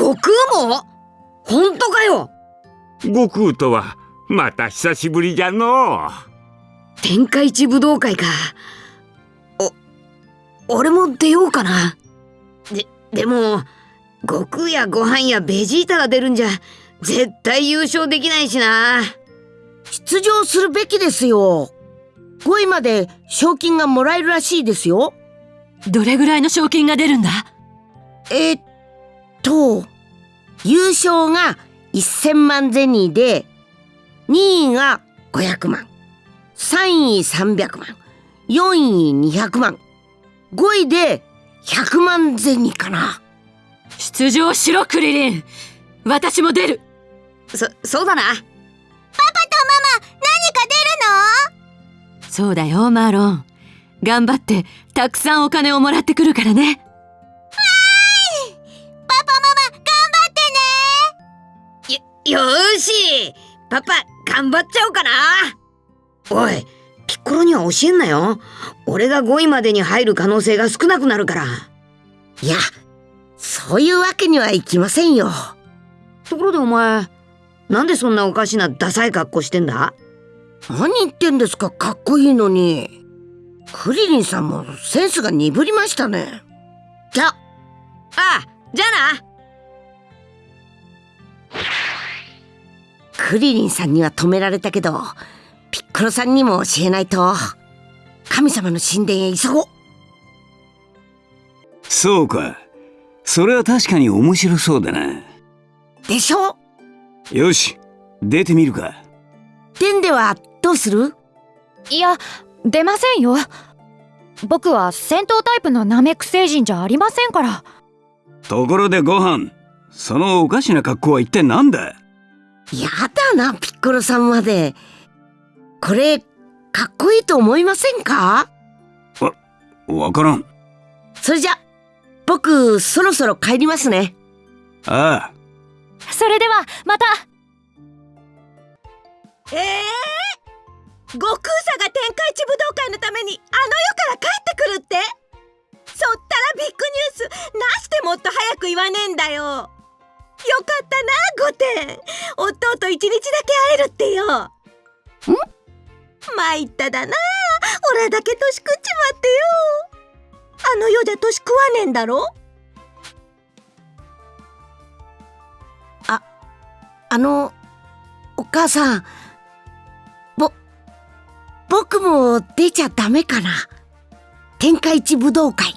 悟空も？本当かよ？悟空とはまた久しぶりじゃの。天下一武道会か。お俺も出ようかな。ででも悟空やご飯やベジータが出るんじゃ絶対優勝できないしな。出場するべきですよ。5位まで賞金がもらえるらしいですよ。どれぐらいの賞金が出るんだ？えっと優勝が1000万ゼニーで2位が500万3位300万4位200万5位で100万ゼニーかな。出場しろクリリン。私も出る。そそうだな。パパとママ何か出るの？そうだよマーロン。頑張ってたくさんお金をもらってくるからねよよーし。パパ頑張っちゃおうかな。おいピッコロには教えんなよ。俺が5位までに入る可能性が少なくなるから。いやそういうわけにはいきませんよ。ところでお前なんでそんなおかしなダサい格好してんだ？何言ってんですかかっこいいのに。クリリンさんもセンスが鈍りましたね。じゃああじゃあなクリリンさんには止められたけどピッコロさんにも教えないと。神様の神殿へ急ごう。そうか。それは確かに面白そうだな。でしょ？よし出てみるか。デンではどうする？いや出ませんよ。僕は戦闘タイプのナメック星人じゃありませんから。ところでご飯そのおかしな格好は一体何だ？やだなピッコロさんまで。これかっこいいと思いませんか？わからん。それじゃ僕そろそろ帰りますね。ああ。それではまた。ええー、悟空さが天下一武道会のためにあの世から帰ってくるって？そったらビッグニュースなしてもっと早く言わねえんだよよかったな御殿。弟一日だけ会えるってよ。ん参っただな。俺だけ年食っちまってよ。あの世じゃ年食わねえんだろ？ああのお母さん。ぼ僕も出ちゃダメかな。天下一武道会。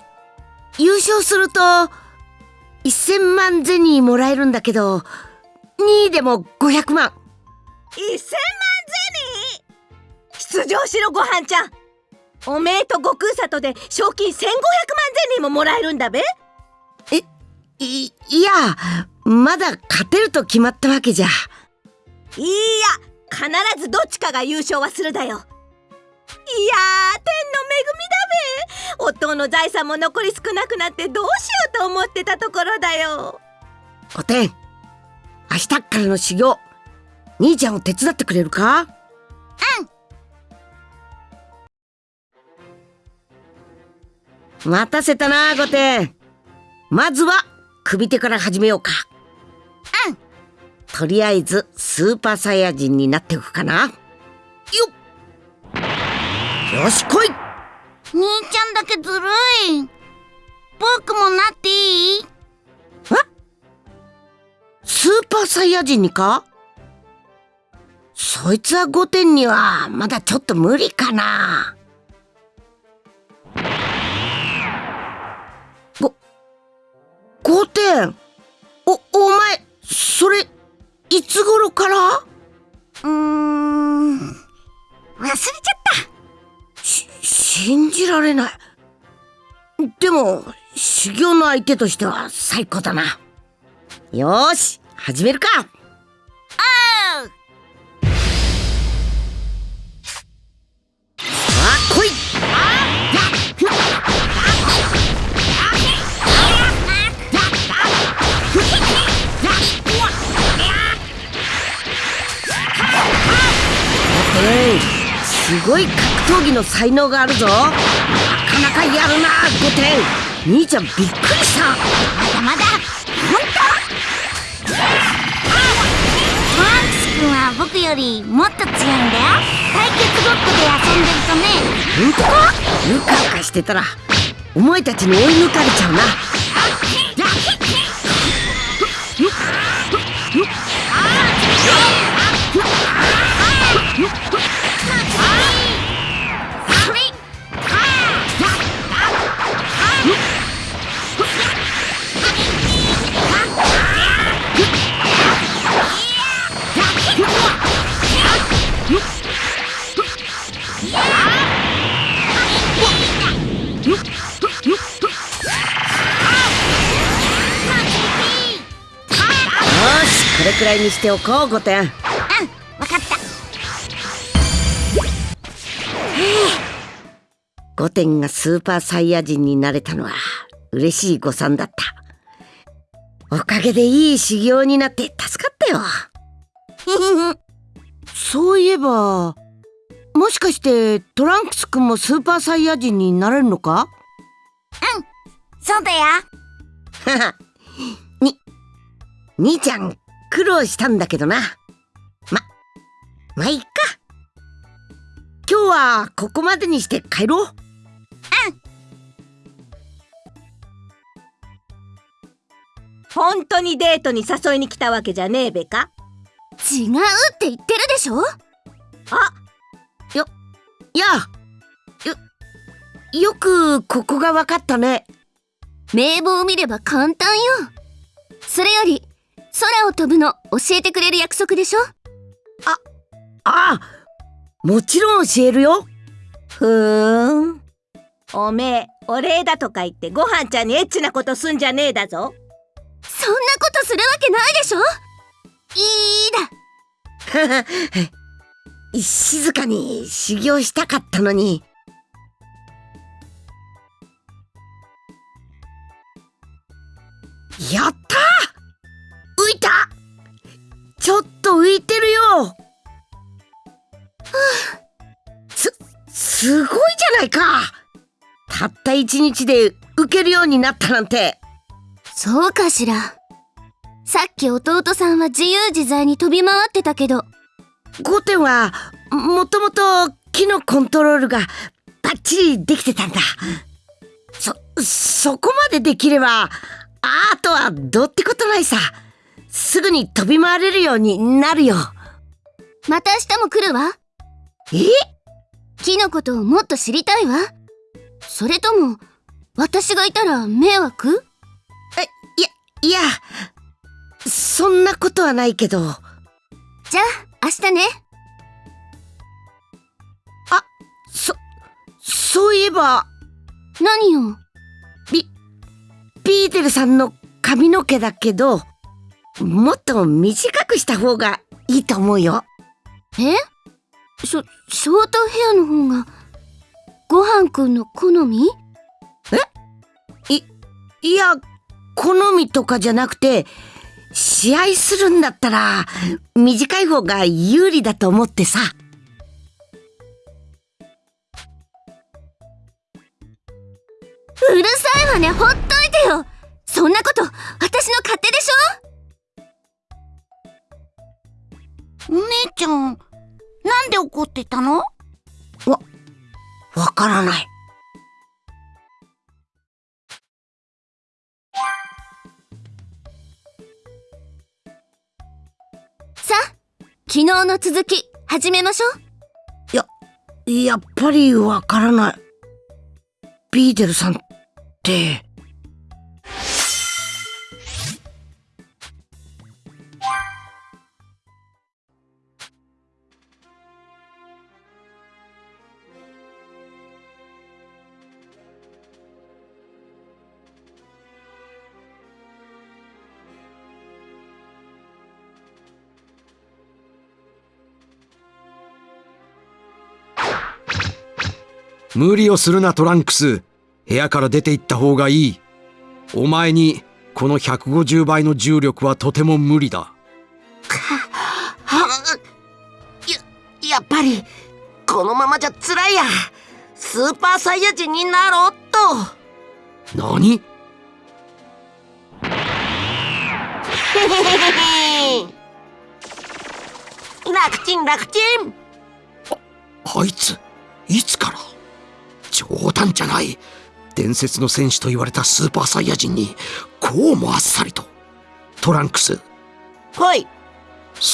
優勝すると1000万ゼニーもらえるんだけど2位でも500万。1000万ゼニー？出場しろごはんちゃん。おめえと悟空里で賞金1500万ゼニーももらえるんだべ。えいいやまだ勝てると決まったわけじゃ。いや必ずどっちかが優勝はするだよいやー天の恵みだべ。夫の財産も残り少なくなってどうしようと思ってたところだよ。おてん明日からの修行兄ちゃんを手伝ってくれるか？うん。待たせたな御殿まずは首手から始めようか。うん。とりあえずスーパーサイヤ人になっておくかな。よっよし来い。兄ちゃんだけずるい。僕もなっていい？スーパーサイヤ人にか？そいつは御殿にはまだちょっと無理かな。ご御殿？おお前それいつ頃から？うーん。忘れちゃった。し信じられない。でも修行の相手としては最高だな。よーし始めるか。あーすごい格闘技の才能があるぞ。なかなかやるな5点兄ちゃんびっくりした。まだまだ。本当？マークス君は僕よりもっと強いんだよ。対決ごっこで遊んでるとね。うん？とうかうかしてたらお前たちに追い抜かれちゃうな。らいにしておこうゴテンわかった。ゴテンがスーパーサイヤ人になれたのは嬉しい誤算だった。おかげでいい修行になって助かったよ。そういえばもしかしてトランクス君もスーパーサイヤ人になれるのか？そうだよ。に兄ちゃん苦労したんだけどな。ままあいっか。今日はここまでにして帰ろう。本当にデートに誘いに来たわけじゃねえべか？違うって言ってるでしょ？いやよよくここが分かったね。名簿を見れば簡単よ。それより空を飛ぶの教えてくれる約束でしょ？ああもちろん教えるよ。ふーん。おめえお礼だとか言ってご飯ちゃんにエッチなことすんじゃねえだぞ。そんなことするわけないでしょ？いいだ。静かに修行したかったのに。やった浮いた。ちょっと浮いてるよ。すすごいじゃないか。たった一日で浮けるようになったなんて。そうかしら。さっき弟さんは自由自在に飛び回ってたけど。ゴテンはもともと木のコントロールがバッチリできてたんだ。そそこまでできればあとはどうってことないさすぐに飛び回れるようになるよ。また明日も来るわ。え？木のことをもっと知りたいわ。それとも私がいたら迷惑？いやそんなことはないけど。じゃあ明日ね。そそういえば。何よビビーデルさんの髪の毛だけどもっと短くした方がいいと思うよ。え？ショショートヘアの方がごはんくんの好み？いや好みとかじゃなくて試合するんだったら短い方が有利だと思ってさ。うるさいわね。ほっといてよ。そんなこと私の勝手でしょ？姉ちゃん、なんで怒ってたの？わからない。さあ昨日の続き始めましょう。やっぱりわからない。ビーデルさんって無理をするなトランクス部屋から出て行った方がいいお前にこの150倍の重力はとても無理だはや、やっぱり、このままじゃ辛いや。スーパーサイヤ人になろうっと。何？へへへへへ。な、楽ちん楽ちんあいついつから？冗談じゃない。伝説の戦士と言われたスーパーサイヤ人にこうもあっさりと。トランクス。はい。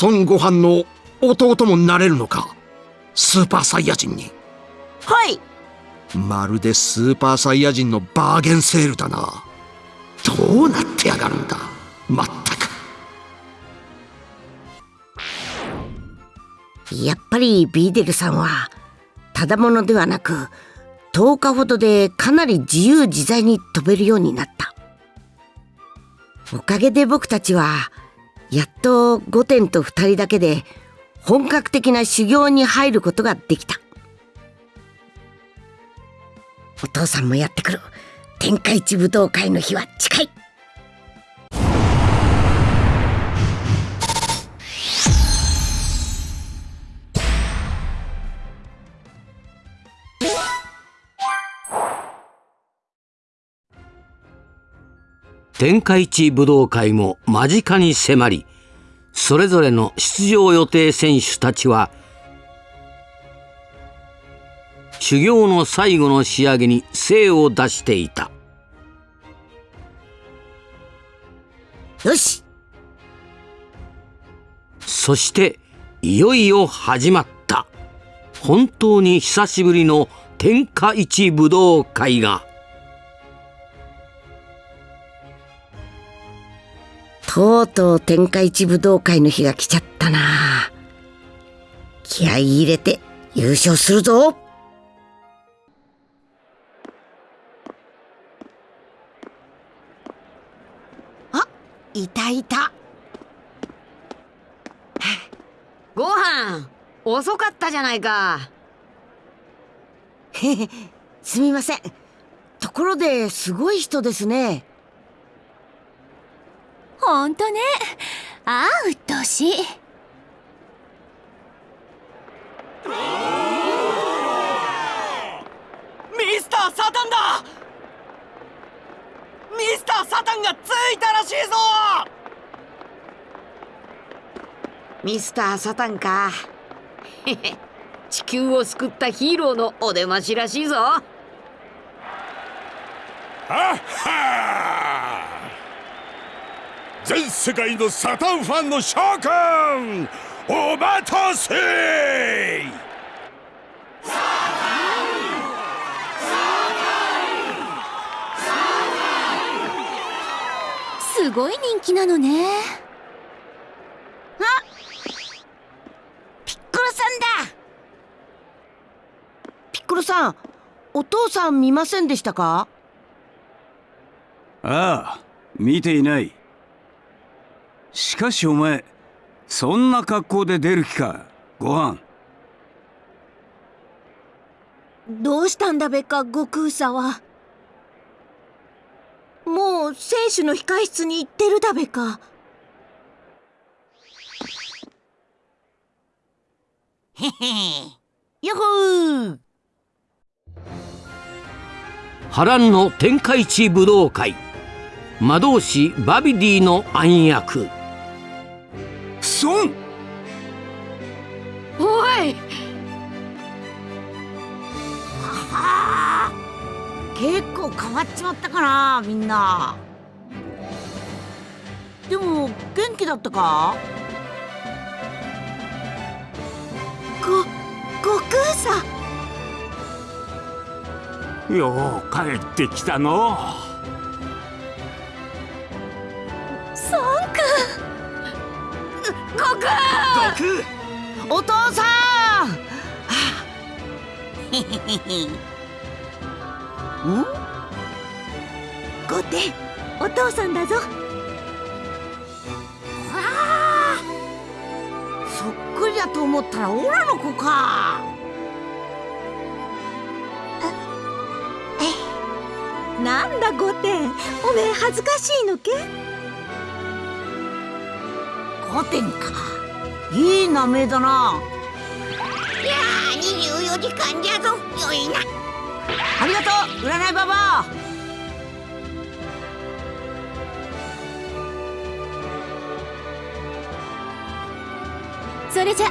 孫悟飯の弟もなれるのか？スーパーサイヤ人に。はい。まるでスーパーサイヤ人のバーゲンセールだな。どうなってやがるんだ？まったく。やっぱりビーデルさんはただものではなく10日ほどでかなり自由自在に飛べるようになった。おかげで僕たちはやっと御殿と二人だけで本格的な修行に入ることができた。お父さんもやってくる。天下一武道会の日は近い。天下一武道会も間近に迫りそれぞれの出場予定選手たちは修行の最後の仕上げに精を出していた。よし。そしていよいよ始まった。本当に久しぶりの天下一武道会がとうとう天下一武道会の日が来ちゃったな。気合い入れて優勝するぞ。あいたいた。ご飯遅かったじゃないか。すみません。ところですごい人ですねほんとね。ああ鬱陶しい。ミスター・サタンだ。ミスター・サタンがついたらしいぞ。ミスター・サタンか。地球を救ったヒーローのお出ましらしいぞ。はっは全世界のサタンファンの諸君お待たせ!すごい人気なのね。ピッコロさんだ。ピッコロさんお父さん見ませんでしたか？ああ見ていないしかしお前そんな格好で出る気か？ご飯。どうしたんだべか悟空さは。もう選手の控室に行ってるだべか。へへよほー。波乱の天下一武道会。魔導士バビディの暗躍孫おい。結構変わっちまったかなみんな。でも元気だったか？ご悟空さよう帰ってきたの。孫くん悟空お父さん！へへへへん？御殿お父さんだぞ。そっくりだと思ったらオラの子かなんだ御殿おめえ恥ずかしいのけ？御殿か。いい名前だな。やあ24時間じゃぞ。よいな。ありがとう。占いババア。それじゃ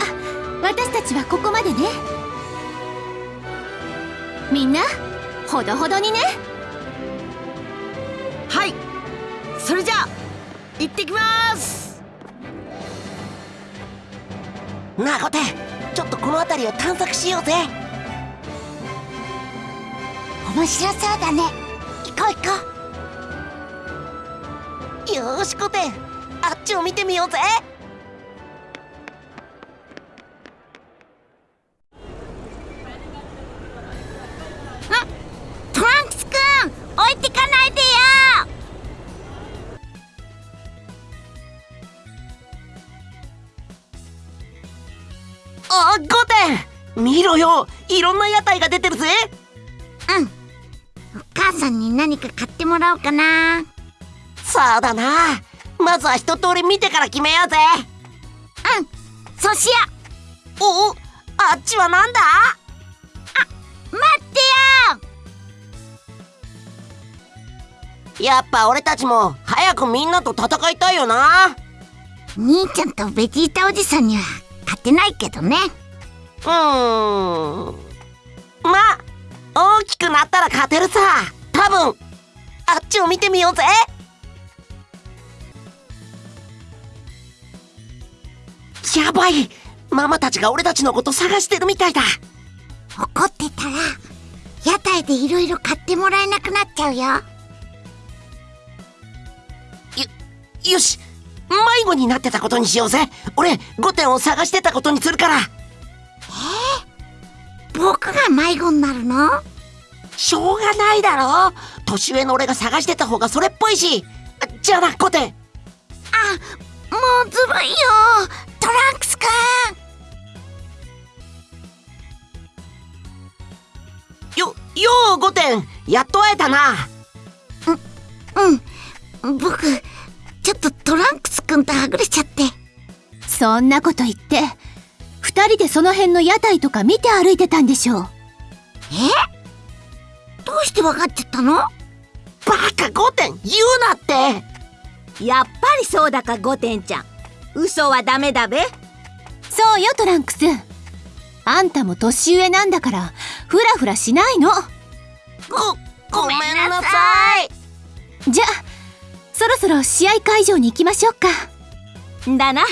私たちはここまでね。みんなほどほどにね。はい。それじゃあ行ってきますなあゴテちょっとこの辺りを探索しようぜ。面白そうだね。行こう行こよーしゴテあっちを見てみようぜ。トランクスくん置いてかないでよあゴテ見ろよ。いろんな屋台が出てるぜ。うん。お母さんに何か買ってもらおうかな。そうだな。まずは一通り見てから決めようぜ。うん。そうしよおおあっちはなんだ？う待ってよ。やっぱ俺たちも早くみんなと戦いたいよな。兄ちゃんとベジータおじさんには勝てないけどね。うーん。まあ大きくなったら勝てるさ。多分。あっちを見てみようぜ。やばい。ママたちが俺たちのこと探してるみたいだ。怒ってたら屋台でいろいろ買ってもらえなくなっちゃうよよし迷子になってたことにしようぜ。俺5点を探してたことにするから。僕が迷子になるの？しょうがないだろ。年上の俺が探してた方がそれっぽいし。じゃあな5点あもうずるいよ。トランクスくん。よよう5点やっと会えたな。うん。僕ちょっとトランクスくんとはぐれちゃって。そんなこと言って二人でその辺の屋台とか見て歩いてたんでしょう。え？どうして分かっちゃったの？バカ5点言うなって。やっぱりそうだか5点ちゃん。嘘はダメだべ。そうよトランクス。あんたも年上なんだからフラフラしないの。ごごめんなさい。じゃあそろそろ試合会場に行きましょうか。だな。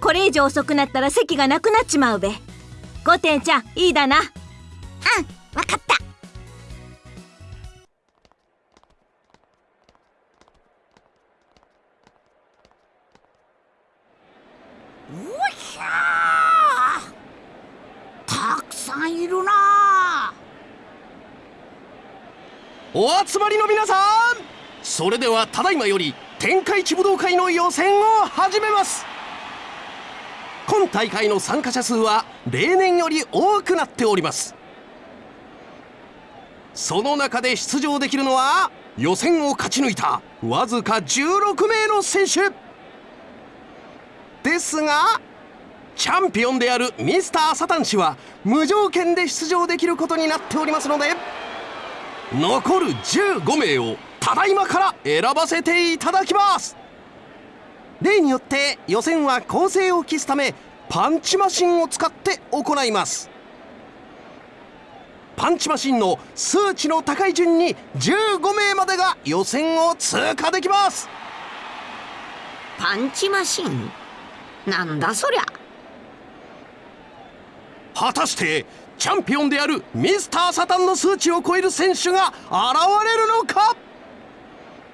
これ以上遅くなったら席がなくなっちまうべ。5点ちゃんいいだな。うんわかった。おひゃたくさんいるなお集まりの皆さんそれではただいまより天下一武道会の予選を始めます。今大会の参加者数は例年より多くなっております。その中で出場できるのは予選を勝ち抜いたわずか16名の選手。ですがチャンピオンであるミスターサタン氏は無条件で出場できることになっておりますので残る15名をただいまから選ばせていただきます。例によって予選は構成を期すためパンチマシンを使って行います。パンチマシンの数値の高い順に15名までが予選を通過できます。パンチマシンなんだそりゃ。果たしてチャンピオンであるミスターサタンの数値を超える選手が現れるのか？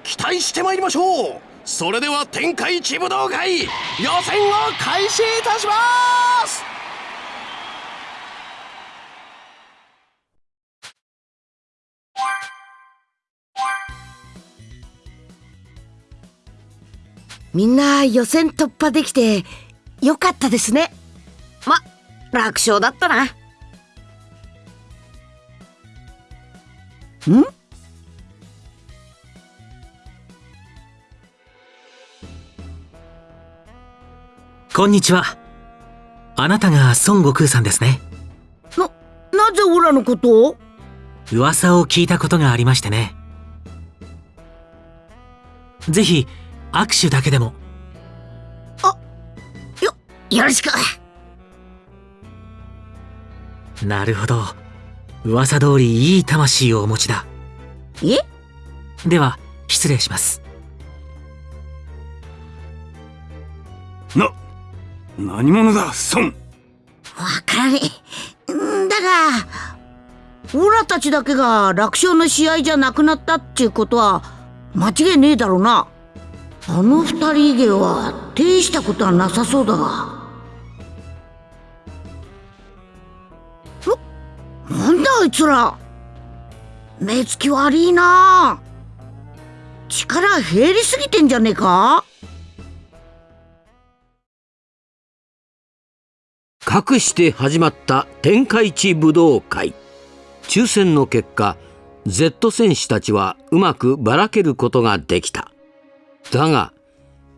期待してまいりましょう。それでは天下一武道会予選を開始いたします。みんな予選突破できてよかったですね。ま楽勝だったな。ん？こんにちは。あなたが孫悟空さんですね。ななぜオラのことを？噂を聞いたことがありましてね。ぜひ握手だけでも。よよろしく。なるほど。噂通りいい魂をお持ちだ。え？では失礼します。な何者だ孫？わからねえんだがオラたちだけが楽勝の試合じゃなくなったっちゅうことは間違いねえだろうな。あの二人以外は大したことはなさそうだが。なんだあいつら。目つき悪いな。力減りすぎてんじゃねえか？かくして始まった天下一武道会。抽選の結果 Z 戦士たちはうまくばらけることができた。だが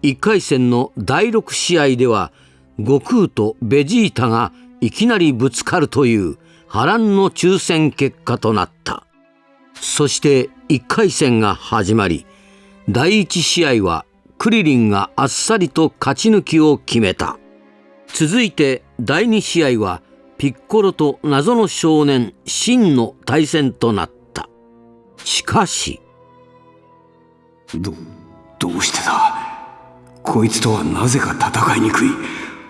1回戦の第6試合では悟空とベジータがいきなりぶつかるという波乱の抽選結果となった。そして1回戦が始まり第1試合はクリリンがあっさりと勝ち抜きを決めた。続いて第2試合はピッコロと謎の少年シンの対戦となった。しかし。どどうしてだ？こいつとはなぜか戦いにくい。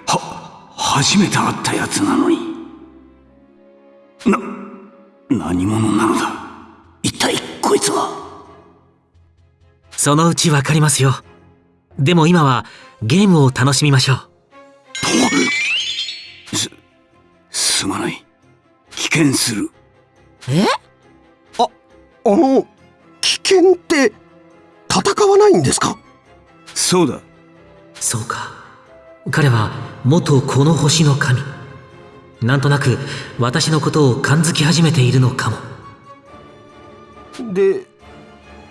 は初めて会ったやつなのに。な何者なのだ？一体こいつは？そのうちわかりますよ。でも今はゲームを楽しみましょう。すすまない。危険する。え？ああの危険って戦わないんですか？そうだ。そうか。彼は元この星の神。なんとなく私のことを感づき始めているのかも。で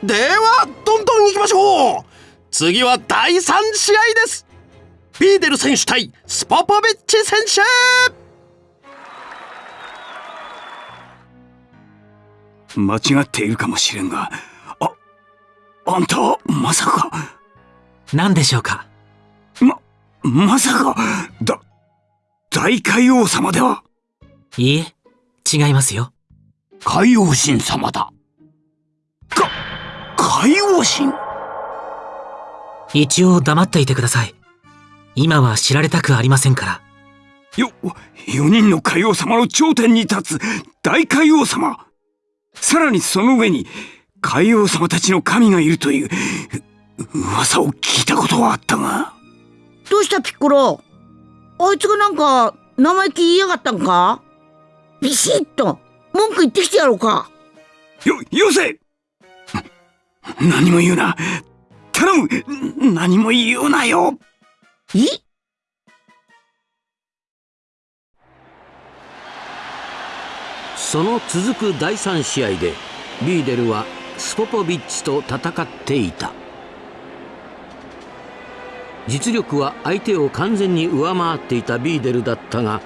ではどんどん行きましょう。次は第3試合です。ビーデル選手対スポポビッチ選手間違っているかもしれんがああんたはまさか。何でしょうか？ままさかだ大海王様では。いいえ違いますよ。海王神様だ。か海王神？一応黙っていてください。今は知られたくありませんから。よ4人の海王様の頂点に立つ大海王様さらにその上に海王様たちの神がいるという噂を聞いたことはあったが。どうしたピッコロ？あいつがなんか生意気言いやがったんか？ビシッと文句言ってきてやろうか。よよせ！何も言うな。頼む！何も言うなよ！いその続く第3試合でビーデルはスポポビッチと戦っていた。実力は相手を完全に上回っていたビーデルだったが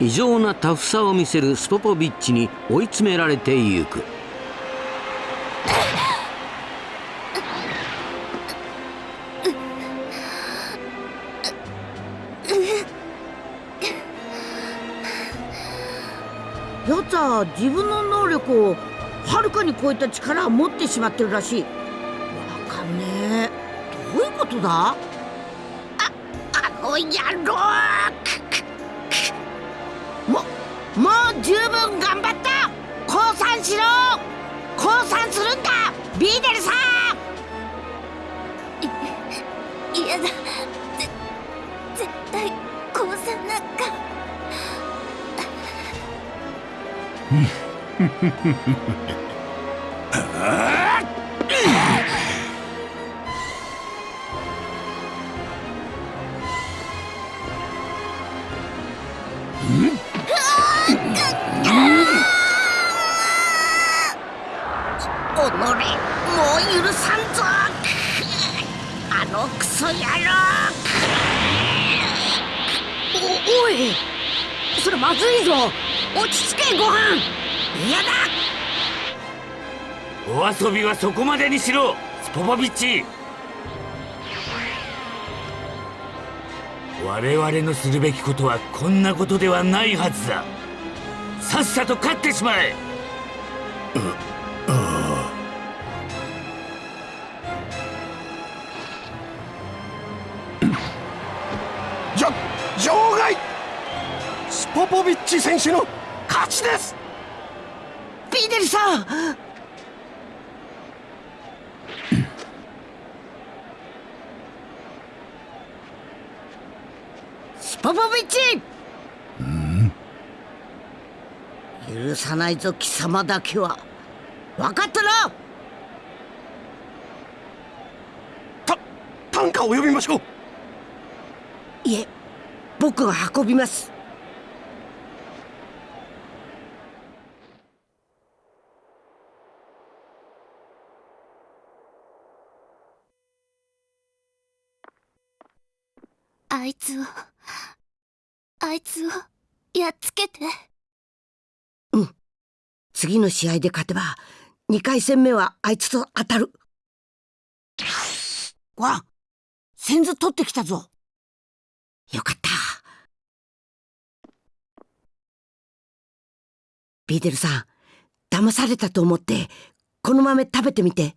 異常なタフさを見せるスポポビッチに追い詰められてゆく。やつは自分の能力をはるかに超えた力を持ってしまってるらしい。わかんねえ。どういうことだ？あの野郎。ももう十分頑張った。降参しろ。降参するんだ。ビーデルさん。嫌だフフフフフ。ご飯。嫌だ。お遊びはそこまでにしろスポポビッチ。我々のするべきことはこんなことではないはずだ。さっさと勝ってしまえ。じゃ場外。スポポビッチ選手の勝ちです。ビーデルさん。スポポビッチ。許さないぞ貴様だけは。分かったな。担架を呼びましょう。いえ僕が運びますあいつをあいつをやっつけて。うん。次の試合で勝てば2回戦目はあいつと当たる。わあ先頭取ってきたぞ。よかった。ビーデルさん騙されたと思ってこの豆食べてみて。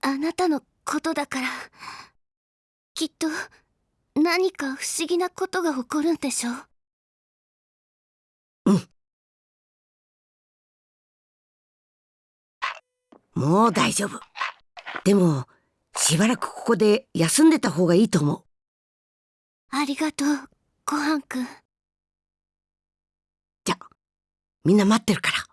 あなたのことだからきっと何か不思議なことが起こるんでしょう。もう大丈夫。でもしばらくここで休んでた方がいいと思う。ありがとうごはんくんじゃみんな待ってるから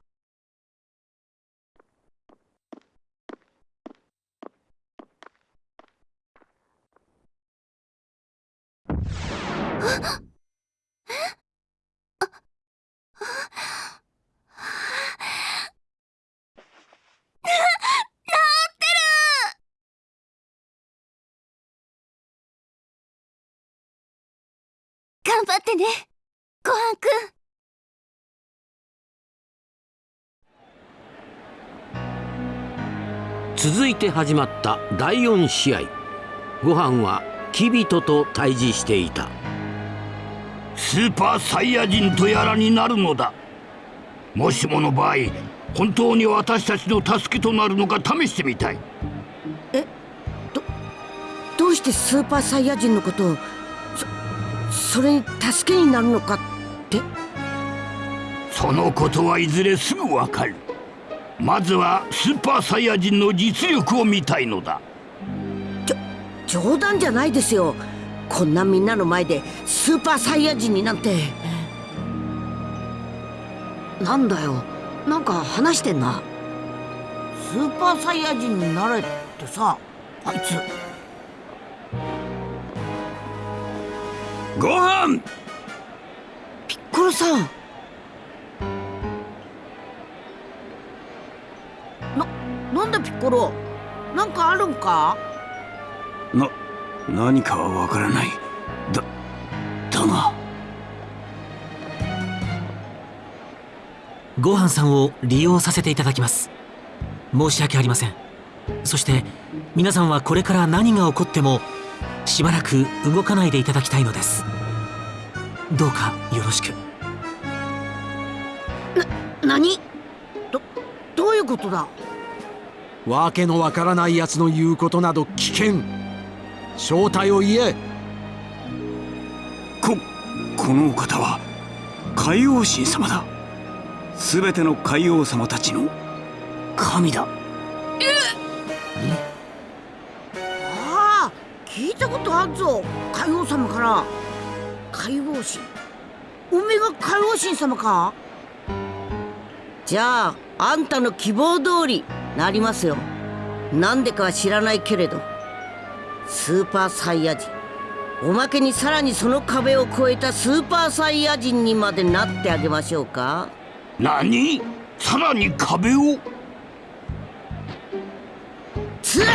頑張ってねごはんくん続いて始まった第4試合ご飯はキビトと対峙していたスーパーサイヤ人とやらになるのだ。もしもの場合本当に私たちの助けとなるのか試してみたい。どうしてスーパーサイヤ人のことをそそれに助けになるのかって？そのことはいずれすぐわかる。まずはスーパーサイヤ人の実力を見たいのだ。冗談じゃないですよこんなみんなの前でスーパーサイヤ人になんて。なんだよ。なんか話してんな。スーパーサイヤ人になれってさあいつ。ご飯！ピッコロさん。ななんだピッコロ？なんかあるんか？な何かはわからない。だだがごはんさんを利用させていただきます。申し訳ありません。そして皆さんはこれから何が起こってもしばらく動かないでいただきたいのです。どうかよろしく。何？どどういうことだ？わけのわからない奴の言うことなど危険正体を言え。ここのお方は海王神様だ。全ての海王様たちの神だ。ああ聞いたことあるぞ。海王様から。海王神。おめえが海王神様か？じゃああんたの希望通りなりますよ。なんでかは知らないけれどスーパーサイヤ人。おまけにさらにその壁を越えたスーパーサイヤ人にまでなってあげましょうか。何？さらに壁を？つら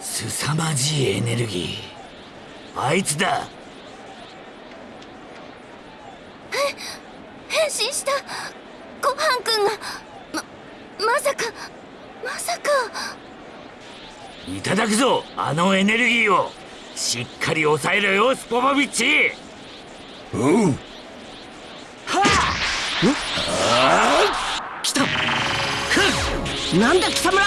凄まじいエネルギー。あいつだ変身した。ごはんくんが。ままさか。まさか。いただくぞ。あのエネルギーを。しっかり抑えろよスポポビッチ。うん。来た。なんだ貴様ら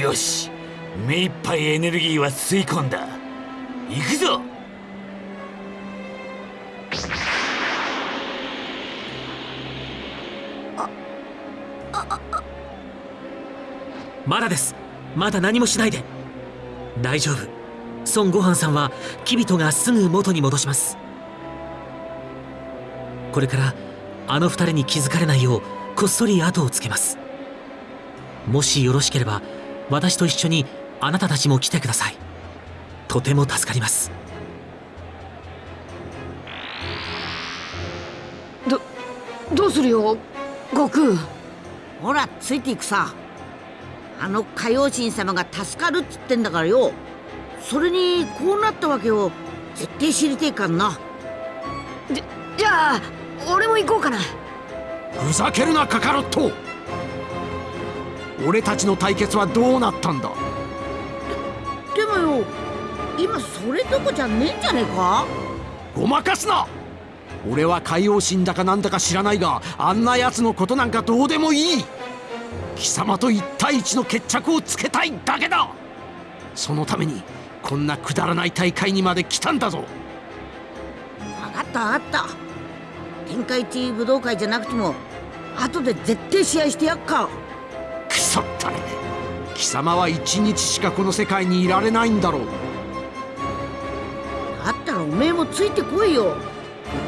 よし目いっぱいエネルギーは吸い込んだ。行くぞ。まだです。まだ何もしないで。大丈夫。孫悟飯さんはキビトがすぐ元に戻します。これからあの二人に気づかれないようこっそり後をつけます。もしよろしければ私と一緒にあなたたちも来てください。とても助かります。どどうするよ？悟空。ほらついていくさ。あの海王神様が助かるっつってんだからよ。それにこうなったわけを絶対知りてえかんな。じじゃあ俺も行こうかな。ふざけるなカカロット俺たちの対決はどうなったんだ？でもよ今それどこじゃねえんじゃねえか？ごまかすな！俺は海王神だかなんだか知らないがあんな奴のことなんかどうでもいい！貴様と一対一の決着をつけたいだけだ！そのためにこんなくだらない大会にまで来たんだぞ！分かった分かった。天下一武道会じゃなくても後で絶対試合してやっかくそったれ貴様は一日しかこの世界にいられないんだろう。だったらおめえもついてこいよ。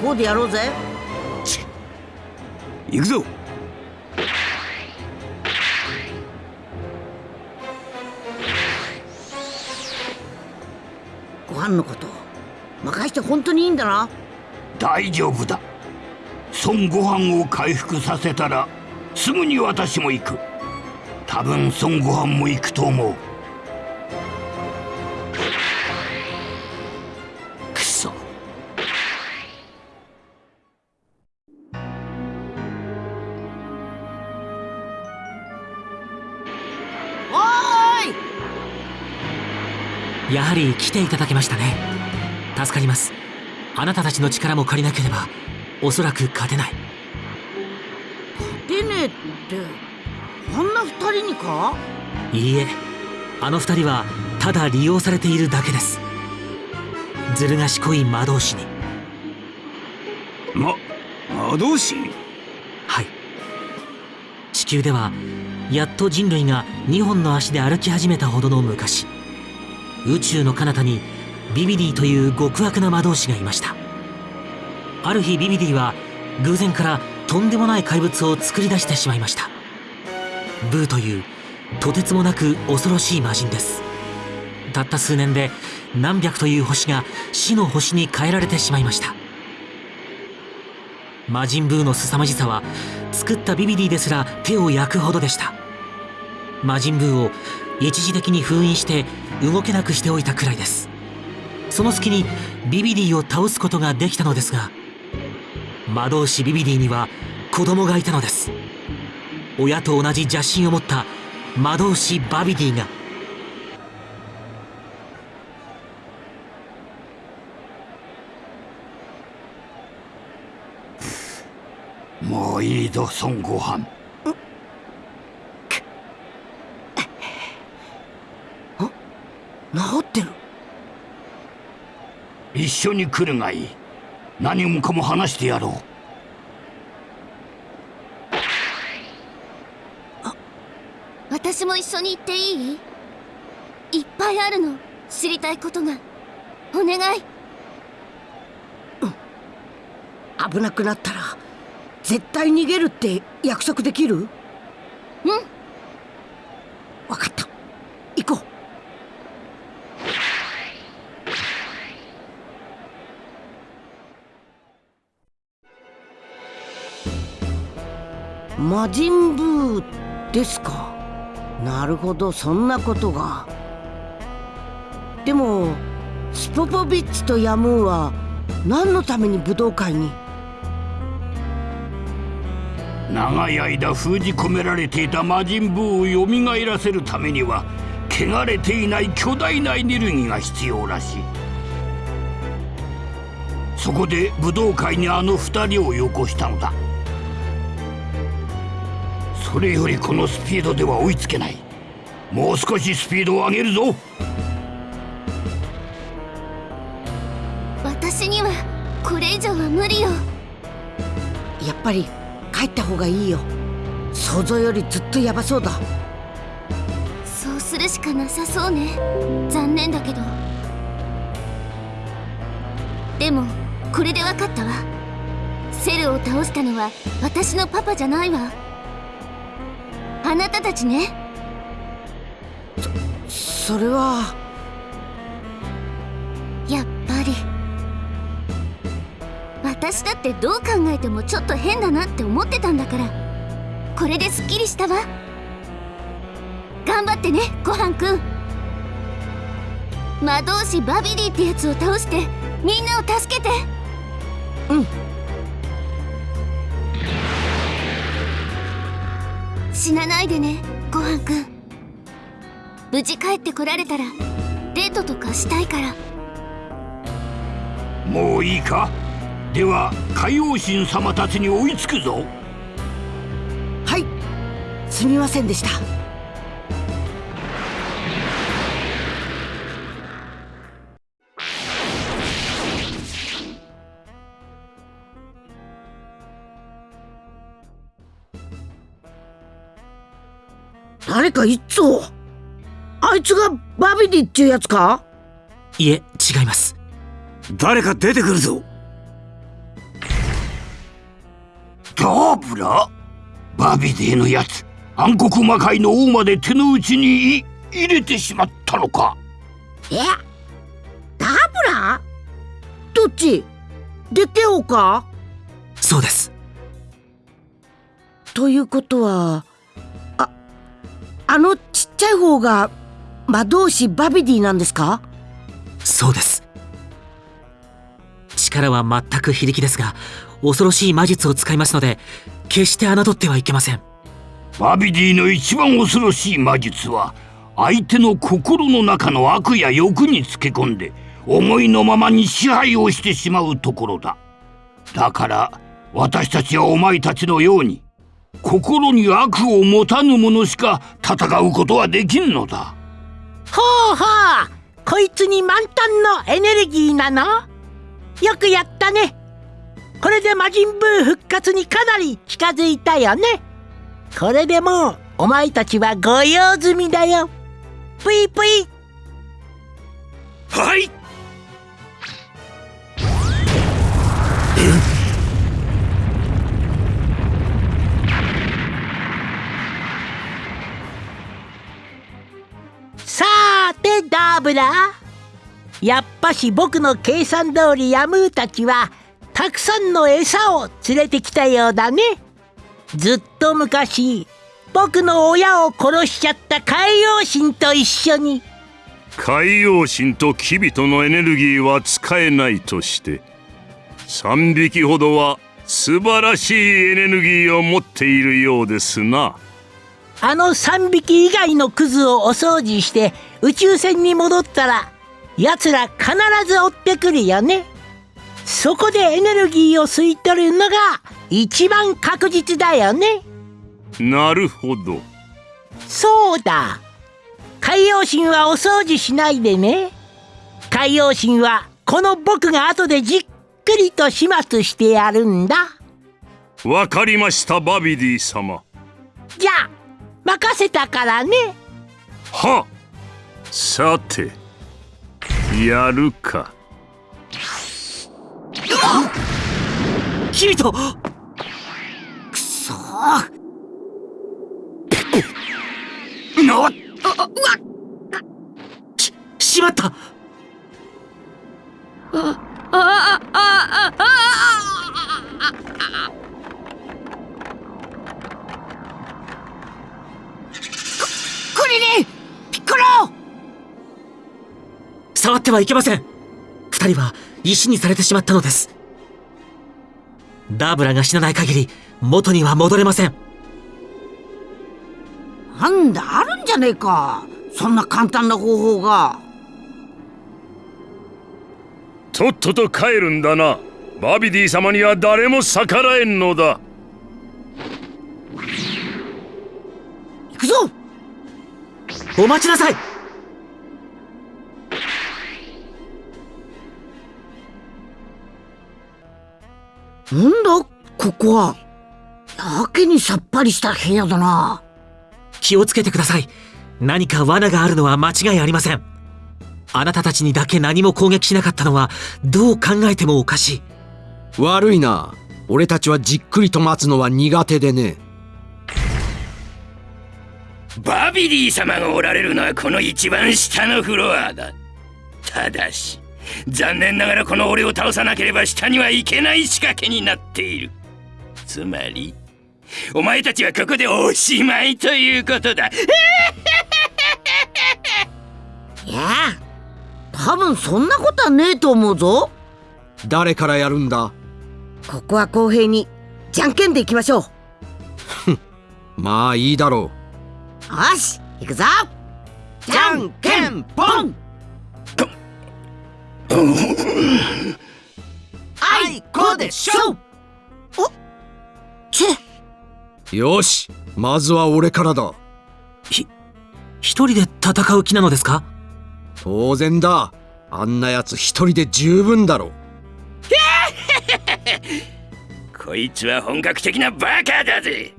向こうでやろうぜ。行くぞ。ご飯のこと。任して本当にいいんだな。大丈夫だ。孫悟飯を回復させたらすぐに私も行く多分孫悟飯も行くと思う。くそ。おーい。やはり来ていただけましたね。助かります。あなたたちの力も借りなければおそらく勝てない。出ねえって。あんな二人にか？いいえあの二人はただ利用されているだけです。ずる賢い魔導士に。ま魔導士はい。地球ではやっと人類が2本の足で歩き始めたほどの昔宇宙の彼方にビビディという極悪な魔導士がいました。ある日ビビディは偶然からとんでもない怪物を作り出してしまいましたブーというとてつもなく恐ろしい魔人です。たった数年で何百という星が死の星に変えられてしまいました。魔人ブーの凄まじさは作ったビビディですら手を焼くほどでした。魔人ブーを一時的に封印して動けなくしておいたくらいです。その隙にビビディを倒すことができたのですが魔導士ビビディには子供がいたのです。親と同じ邪心を持った魔導士バビディが。もういいぞ孫悟飯。治ってる？一緒に来るがいい。何もかも話してやろう私も一緒に行っていい？いっぱいあるの。知りたいことが。お願い。危なくなったら絶対逃げるって約束できる？うん。分かった。行こ魔人ブーですか？なるほどそんなことが。でもスポポビッチとヤムーンは何のために武道会に？長い間封じ込められていた魔人ブーを蘇らせるためには汚れていない巨大なエネルギーが必要らしい。そこで武道会にあの二人をよこしたのだ。それよりこのスピードでは追いつけない。もう少しスピードを上げるぞ。私にはこれ以上は無理よ。やっぱり帰った方がいいよ。想像よりずっとヤバそうだ。そうするしかなさそうね。残念だけど。でもこれで分かったわ。セルを倒したのは私のパパじゃないわたたちね。それは。やっぱり。私だってどう考えてもちょっと変だなって思ってたんだから。これですっきりしたわ。頑張ってねごはんくん。魔導士バビディってやつを倒してみんなを助けて。うん死なないでねごはんくん。無事帰ってこられたらデートとかしたいから。もういいか？では海王神様たちに追いつくぞ。はいすみませんでした誰かいっつをあいつがバビディっていうやつか？いえ違います。誰か出てくるぞ。ダーブラバビディのやつ。暗黒魔界の王まで手の内に入れてしまったのか。え？ダブラどっち？デテオか？そうです。ということはああのちっちゃい方が魔導士バビディなんですか？そうです。力は全く非力ですが恐ろしい魔術を使いますので決して侮ってはいけません。バビディの一番恐ろしい魔術は相手の心の中の悪や欲につけ込んで思いのままに支配をしてしまうところだ。だから私たちはお前たちのように心に悪を持たぬ者しか戦うことはできんのだ。ほうほう。こいつに満タンのエネルギーなの？よくやったね。これで魔人ブー復活にかなり近づいたよね。これでもうお前たちはご用済みだよ。ぷいぷい。はいさーてダーブラやっぱし僕の計算通りヤムーたちはたくさんの餌を連れてきたようだね。ずっと昔僕の親を殺しちゃった海洋神と一緒に。海洋神とキビトのエネルギーは使えないとして3匹ほどは素晴らしいエネルギーを持っているようですな。あの3匹以外のクズをお掃除して宇宙船に戻ったら奴ら必ず追ってくるよね。そこでエネルギーを吸い取るのが一番確実だよね。なるほど。そうだ。海洋神はお掃除しないでね。海洋神はこの僕が後でじっくりと始末してやるんだ。わかりましたバビディ様。じゃあ任せたからね。はさてやるか。キリトくそなっ。ししまった。ああああ触ってはいけません。二人は石にされてしまったのです。ダーブラが死なない限り元には戻れません。なんだあるんじゃねえか。そんな簡単な方法が。とっとと帰るんだな。バビディ様には誰も逆らえんのだ。行くぞ。お待ちなさいなんだここは。やけにさっぱりした部屋だな。気をつけてください。何か罠があるのは間違いありません。あなたたちにだけ何も攻撃しなかったのはどう考えてもおかしい。悪いな。俺たちはじっくりと待つのは苦手でね。バビディ様がおられるのはこの一番下のフロアだ。ただし残念ながらこの俺を倒さなければ下には行けない仕掛けになっている。つまりお前たちはここでおしまいということだ。いや多分そんなことはねえと思うぞ。誰からやるんだ？ここは公平にじゃんけんでいきましょう。まあいいだろう。よし行くぞ。じゃんけんぽんあいこでしょおチェよしまずは俺からだ。ひ一人で戦う気なのですか？当然だ。あんなやつ一人で十分だろこいつは本格的なバカだぜ。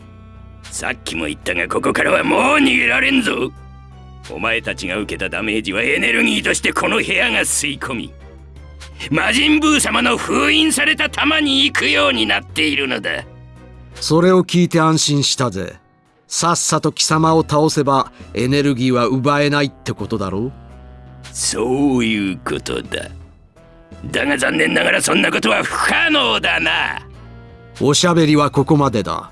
さっきも言ったがここからはもう逃げられんぞ。お前たちが受けたダメージはエネルギーとしてこの部屋が吸い込み魔人ブー様の封印された玉に行くようになっているのだ。それを聞いて安心したぜ。さっさと貴様を倒せばエネルギーは奪えないってことだろう。そういうことだ。だが残念ながらそんなことは不可能だな。おしゃべりはここまでだ。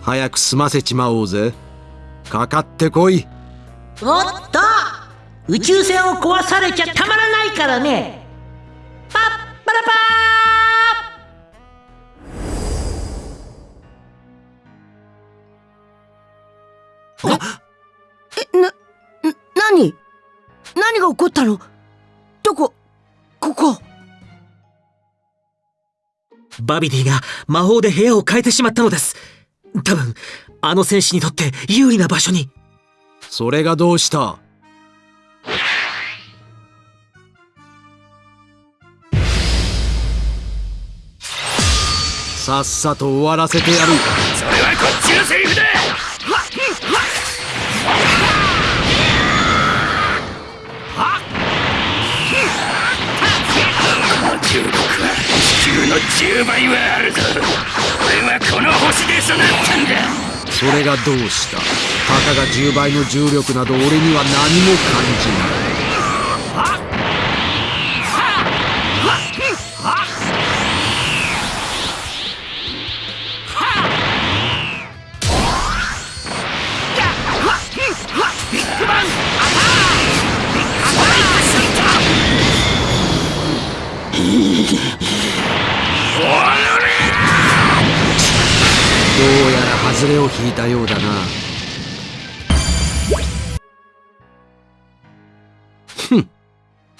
早く済ませちまおうぜ。かかってこい。おっと！宇宙船を壊されちゃたまらないからねパラパーえな何？何が起こったの？どこ？ここ？バビディが魔法で部屋を変えてしまったのです。多分あの戦士にとって有利な場所に。それがどうした？さっさと終わらせてやる。それはこっちのセリフだ。重力は地球の10倍はあるぞ俺はこの星で育っ。たんだそれがどうしたたかが10倍の重力など俺には何も感じないどうやら外れを引いたようだな。ふん。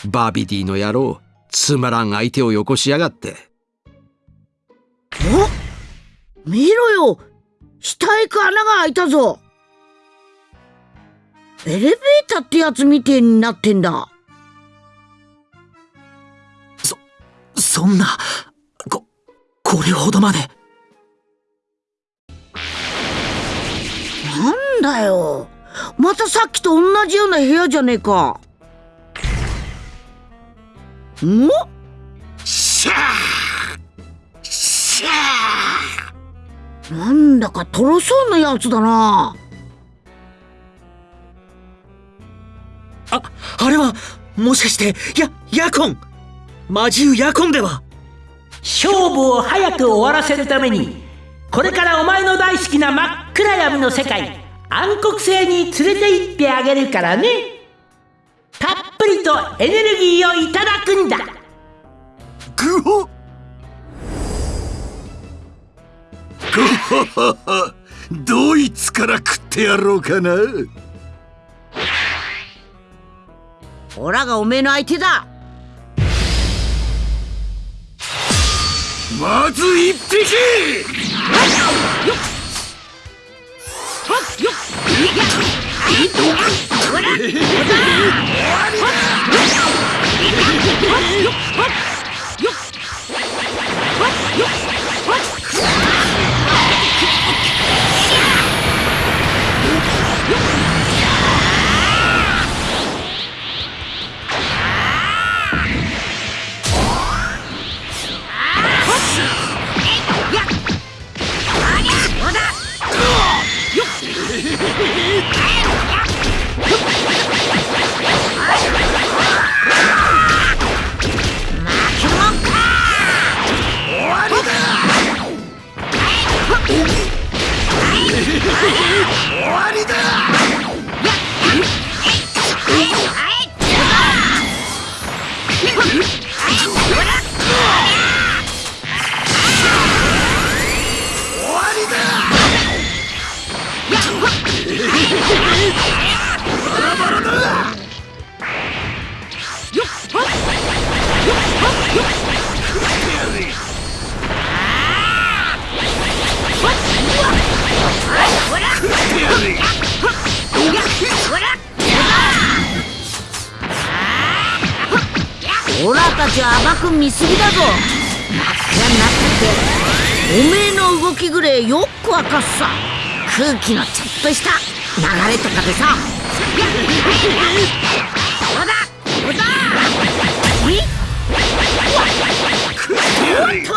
バビディの野郎つまらん相手をよこしやがって。お見ろよ。下へ行く穴が開いたぞ。エレベーターってやつみてえになってんだ。そそんなここれほどまでなんだよ。またさっきと同じような部屋じゃねえか。んしゃー。しゃなんだかとろそうなやつだな。ああれはもしかしてやヤコン。魔獣ヤコンでは。勝負を早く終わらせるためにこれからお前の大好きな真っ暗闇の世界暗黒星に連れて行ってあげるからね。たっぷりととエネルギーをいただくんだ。グホゴハハドイツから食ってやろうかな。オラがおめえの相手だ。まず一匹 Hehehehe 終わりだ。オラたちは甘く見すぎだぞ。真っ暗になってておめえの動きぐれよくわかっさ。空気のちょっとした。流れとかでさ。そうだ？そうだ？え？おっと！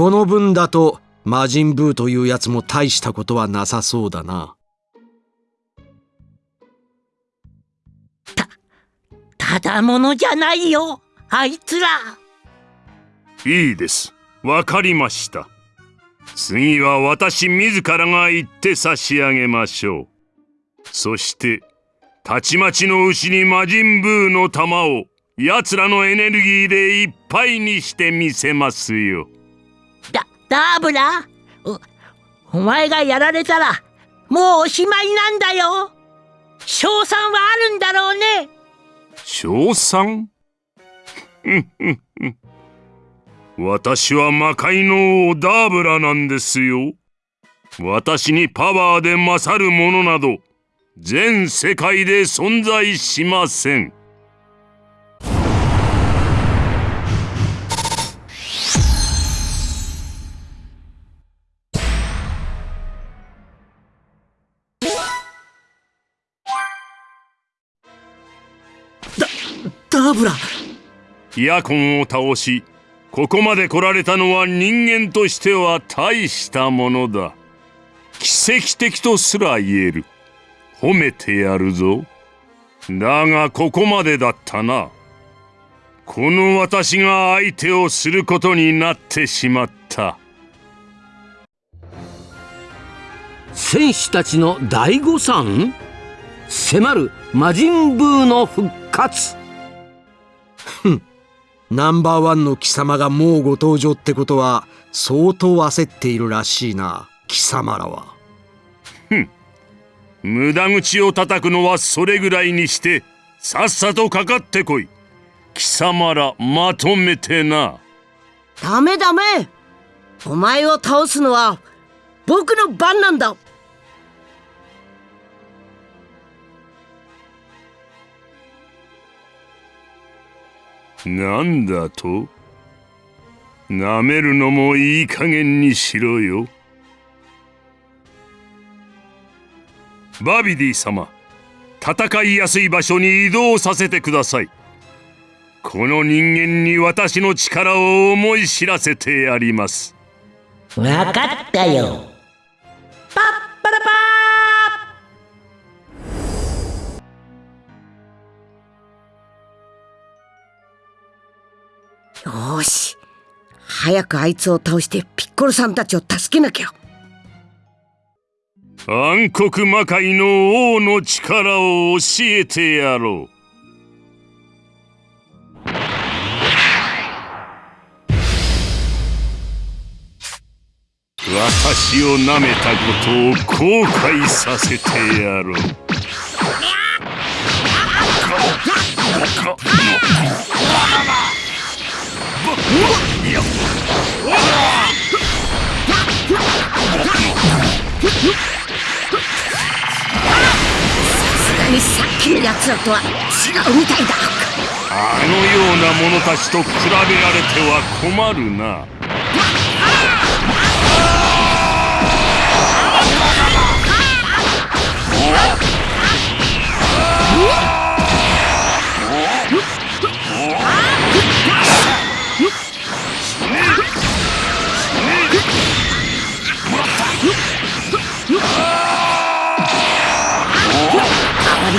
この分だと魔人ブーというやつも大したことはなさそうだな。ただものじゃないよあいつら。いいです。わかりました。次は私自らが行って差し上げましょう。そしてたちまちの牛に魔人ブーの玉を奴らのエネルギーでいっぱいにしてみせますよダーブラおお前がやられたらもうおしまいなんだよ賞賛はあるんだろうね賞賛？私は魔界の王ダーブラなんですよ。私にパワーで勝るものなど全世界で存在しません。ヤコンを倒しここまで来られたのは人間としては大したものだ。奇跡的とすら言える。褒めてやるぞ。だがここまでだったな。この私が相手をすることになってしまった。戦士たちの大誤算？迫る魔人ブーの復活ナンバーワンの貴様がもうご登場ってことは相当焦っているらしいな貴様らは。ふん。無駄口を叩くのはそれぐらいにしてさっさとかかってこい。貴様らまとめてな。ダメダメ。お前を倒すのは僕の番なんだなんだと？なめるのもいい加減にしろよ。バビディ様戦いやすい場所に移動させてください。この人間に私の力を思い知らせてやります。わかったよ。パッパラパー早くあいつを倒してピッコロさんたちを助けなきゃ。暗黒魔界の王の力を教えてやろう。私を舐めたことを後悔させてやろうにさっきのやつらとは違うみたいだあのような者たちと比べられては困るな。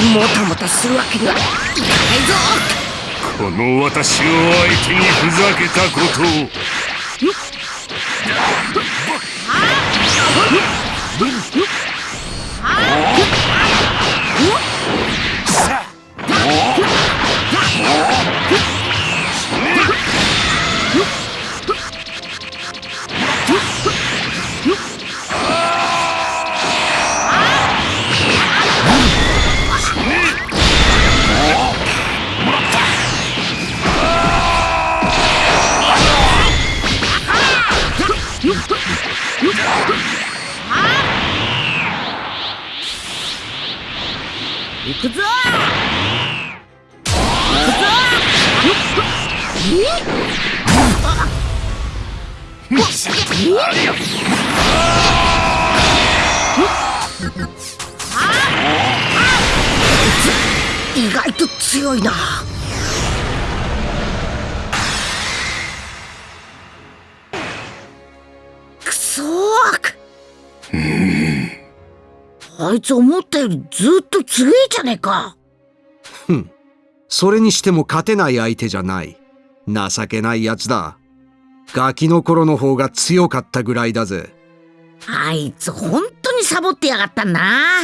もたもたするわけにはいかないぞ。この私を相手にふざけたことを。行あいつ思ったよりずっと強えじゃねえか。ふん。それにしても勝てない相手じゃない。情けないやつだ。ガキの頃の方が強かったぐらいだぜ。あいつ本当にサボってやがったな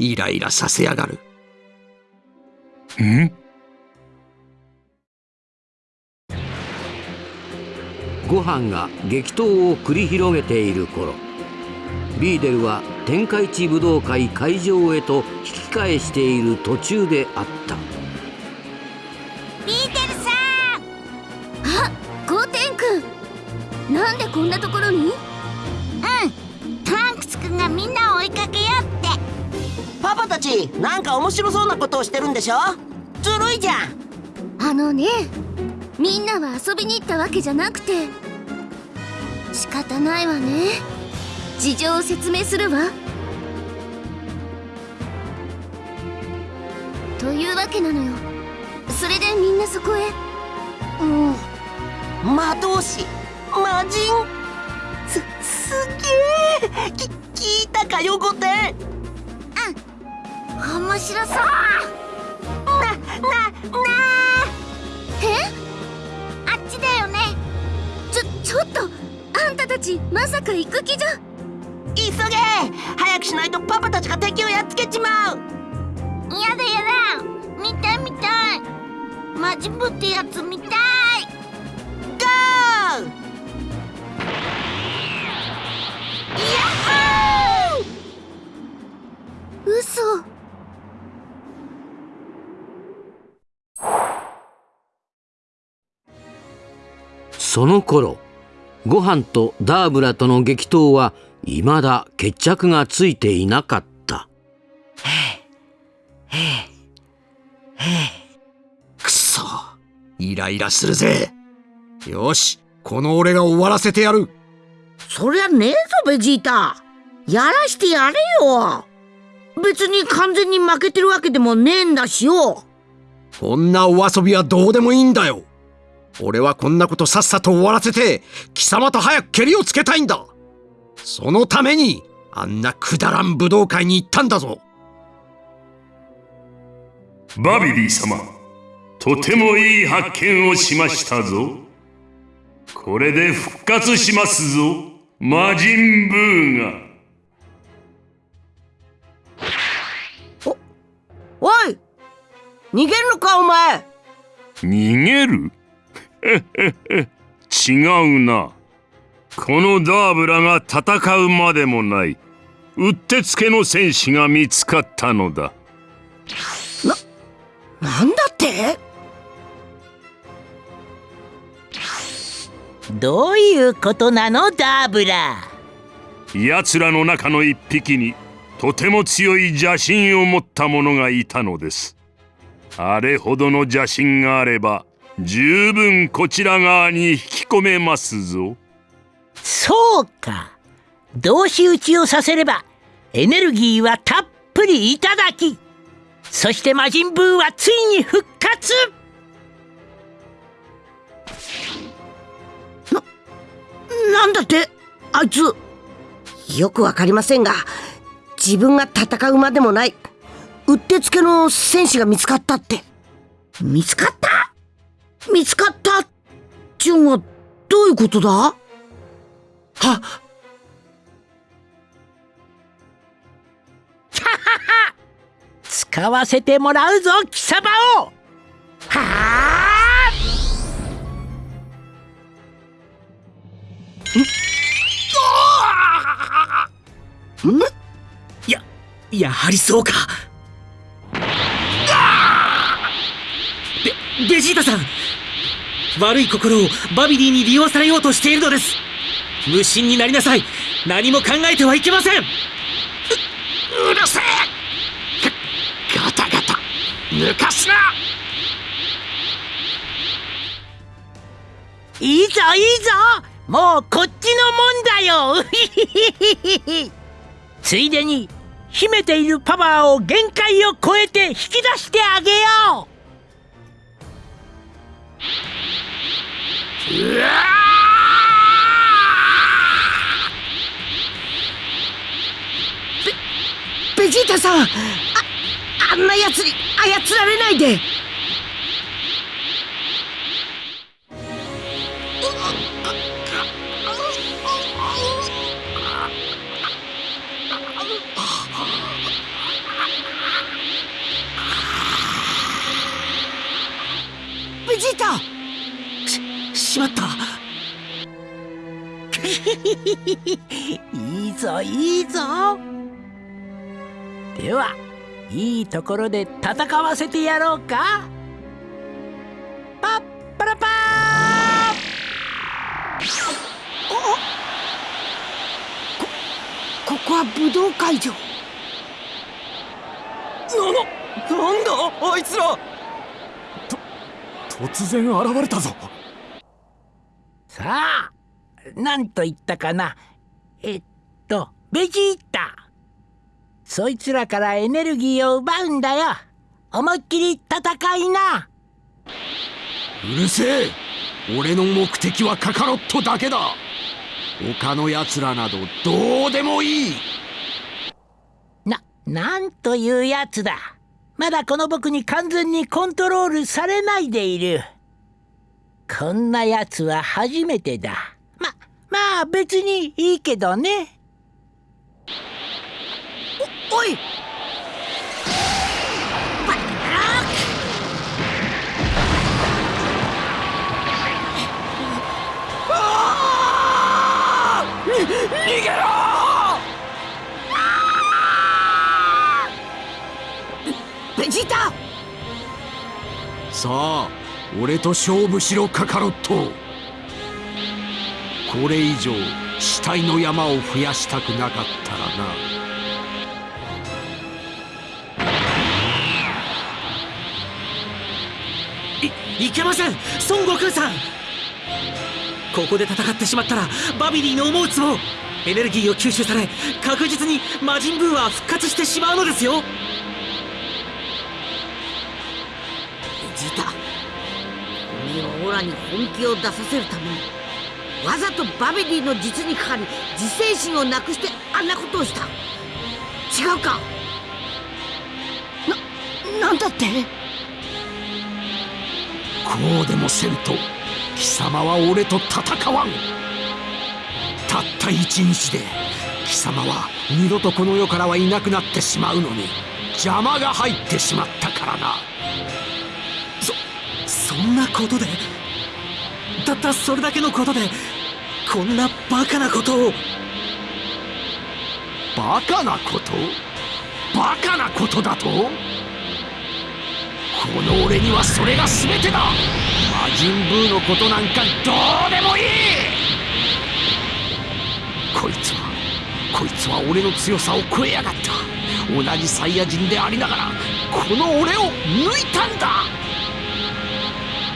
イライラさせやがる。ん？ご飯が激闘を繰り広げている頃ビーデルは天下一武道会会場へと引き返している途中であった。ビーテルさん！あゴーテン君なんでこんなところに？うん。トランクス君がみんなを追いかけようって。パパたちなんか面白そうなことをしてるんでしょ？ずるいじゃん。あのねみんなは遊びに行ったわけじゃなくて。仕方ないわね事情を説明するわ。というわけなのよ。それでみんなそこへ。もう魔導士魔人すすげえ。き聞いたかよゴテン面白そう。な、な、なえ？あっちだよね。ちょ、ちょっと。あんたたちまさか行く気じゃ早くしないとパパたちが敵をやっつけちまう。やだやだ。見たい見たい。マジブってやつ見たい。ゴー！嘘。その頃ご飯とダーブラとの激闘は未だ決着がついていなかった。くそイライラするぜ。よしこの俺が終わらせてやる。そりゃねえぞベジータ。やらしてやれよ。別に完全に負けてるわけでもねえんだしよ。こんなお遊びはどうでもいいんだよ。俺はこんなことさっさと終わらせて貴様と早くケリをつけたいんだそのためにあんなくだらん武道会に行ったんだぞ。バビリー様とてもいい発見をしましたぞ。これで復活しますぞ魔人ブーが。おい逃げるのかお前。逃げる？違うなこのダーブラが戦うまでもないうってつけの戦士が見つかったのだ。なんだって？どういうことなのダーブラ？奴らの中の一匹にとても強い邪神を持った者がいたのです。あれほどの邪神があれば十分こちら側に引き込めますぞそうか。同士討ちをさせればエネルギーはたっぷりいただきそして魔人ブーはついに復活。なんだってあいつ。よくわかりませんが自分が戦うまでもないうってつけの戦士が見つかったって。見つかった？見つかったっちゅうんはどういうことだ？は使わせてもらうぞ貴様を。はあんややはりそうか。ベベジータさん。悪い心をバビディに利用されようとしているのです無心になりなさい。何も考えてはいけません。ううるせえ。ガタガタ。抜かすな。いいぞいいぞ。もうこっちのもんだよ。ついでに秘めているパワーを限界を超えて引き出してあげよう。うわベジータさん。ああんな奴に操られないで。ベジータししまった。いいぞいいぞ。ではいいところで戦わせてやろうか。パッパラパー。こここは武道会場。な、な、なんだあいつら。と、突然現れたぞ。さあ何と言ったかな。えっとベジータそいつらからエネルギーを奪うんだよ。思いっきり戦いな。うるせえ。俺の目的はカカロットだけだ。他の奴らなどどうでもいい。な、なんというやつだ。まだこの僕に完全にコントロールされないでいる。こんなやつは初めてだ。ま、まあ別にいいけどねおい。逃げろ。ベジータ。さあ俺と勝負しろカカロット。これ以上死体の山を増やしたくなかったらな。いけません。孫悟空さん。ここで戦ってしまったらバビリーの思うつぼエネルギーを吸収され確実に魔人ブーは復活してしまうのですよ。ジータ君をオラに本気を出させるためにわざとバビリーの実にかかり自制心をなくしてあんなことをした。違うか。な、なんだって？こうでもせんと貴様は俺と戦わん。たった一日で貴様は二度とこの世からはいなくなってしまうのに邪魔が入ってしまったからな。そそんなことでたったそれだけのことでこんなバカなことを。バカなこと？バカなことだと？この俺にはそれが全てだ。魔人ブーのことなんかどうでもいい。こいつはこいつは俺の強さを超えやがった。同じサイヤ人でありながらこの俺を抜いたんだ。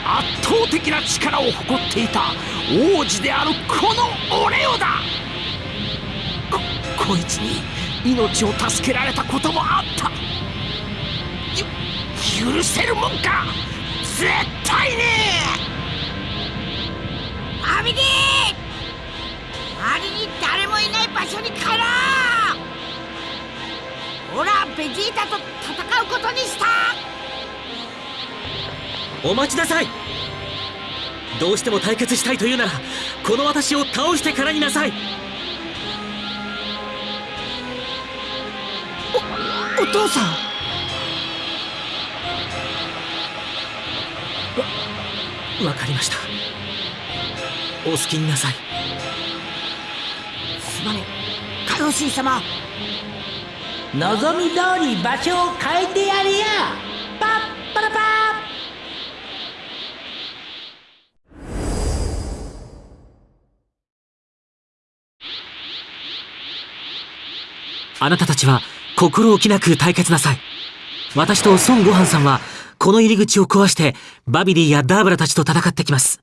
圧倒的な力を誇っていた王子であるこの俺をだ。ここいつに命を助けられたこともあった。許せるもんか！絶対に！アビディ周りに誰もいない場所に帰ろう！オラベジータと戦うことにした！お待ちなさい！どうしても対決したいというならこの私を倒してからになさい！お父さんわかりました。お好きになさい。すまねえ。カヨシー様。望み通り場所を変えてやるよパッパラパー。あなたたちは心置きなく対決なさい。私と孫悟飯さんはこの入り口を壊してバビリーやダーブラたちと戦ってきます。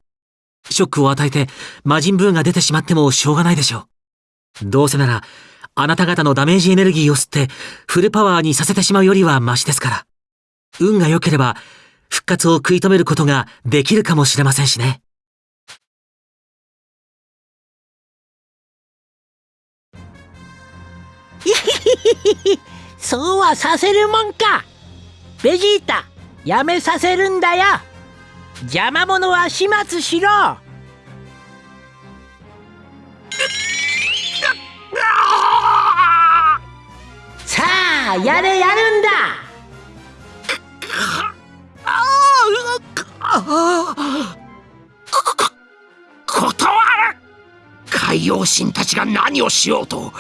ショックを与えて魔人ブーが出てしまってもしょうがないでしょう。どうせならあなた方のダメージエネルギーを吸ってフルパワーにさせてしまうよりはマシですから。運が良ければ復活を食い止めることができるかもしれませんしね。そうはさせるもんか。ベジータ。やめさせるんだよ。邪魔者は始末しろ。さあやれやるんだ。ああ断る海海王神たちが何をしようと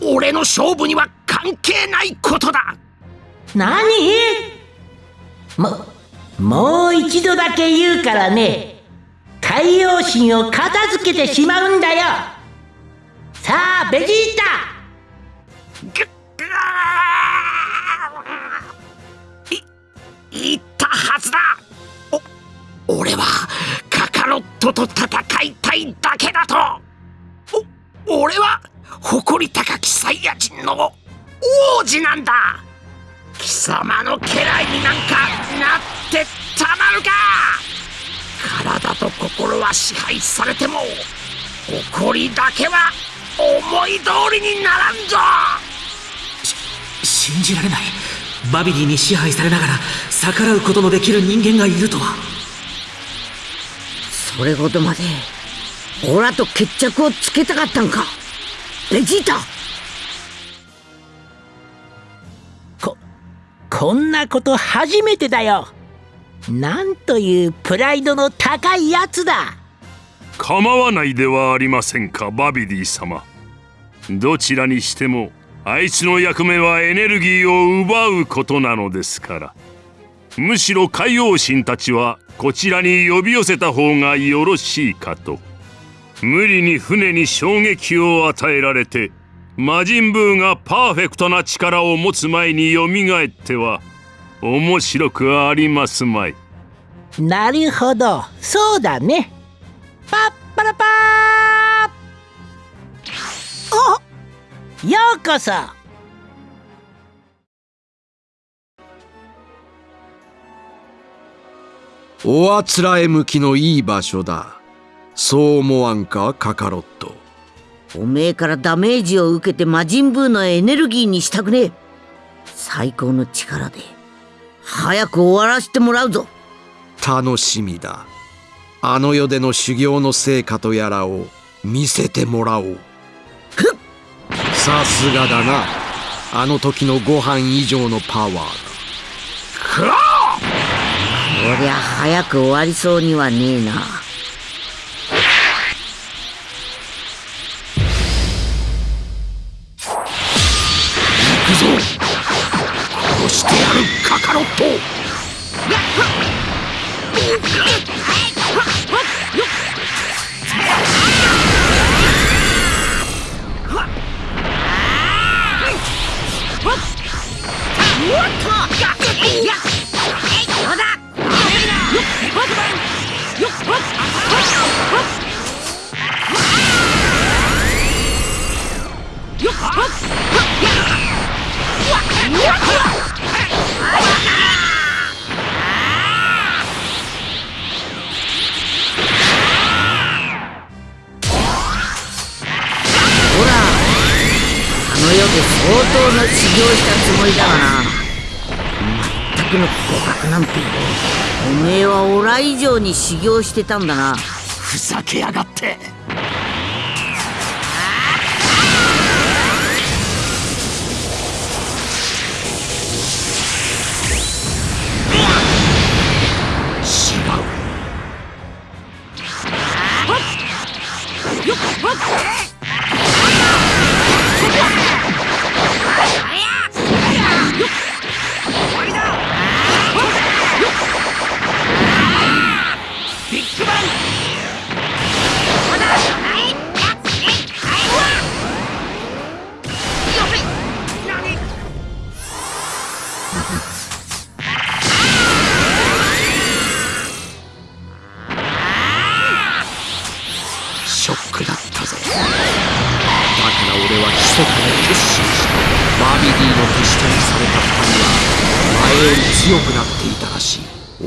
俺の勝負には関係ないことだ何ももう一度だけ言うからね海洋神を片付けてしまうんだよ。さあベジータ。言ったはずだ。お俺はカカロットと戦いたいだけだと。お俺は誇り高きサイヤ人の王子なんだ。貴様の家来になんかなってたまるか！体と心は支配されても誇りだけは思い通りにならんぞ！信じられない。バビディに支配されながら逆らうことのできる人間がいるとは。それほどまでオラと決着をつけたかったんか！ベジータこんなこと初めてだよ。なんというプライドの高いやつだ。構わないではありませんかバビディ様。どちらにしてもあいつの役目はエネルギーを奪うことなのですから。むしろ海王神たちはこちらに呼び寄せた方がよろしいかと。無理に船に衝撃を与えられて魔人ブーがパーフェクトな力を持つ前によみがえっては面白くありますまい。なるほど。そうだね。パッパラパー。ようこそ。おあつらえ向きのいい場所だ。そう思わんかカカロットおめえからダメージを受けて魔人ブーのエネルギーにしたくねえ。最高の力で早く終わらせてもらうぞ。楽しみだ。あの世での修行の成果とやらを見せてもらおう。さすがだな。あの時のご飯以上のパワーだ。こりゃ早く終わりそうにはねえなしてやるカカロットほらあの世でほらあの世で相当な修行したつもりだがな。全くの互角なんて。おめえはオラ以上に修行してたんだな。ふざけやがって。ビッグバン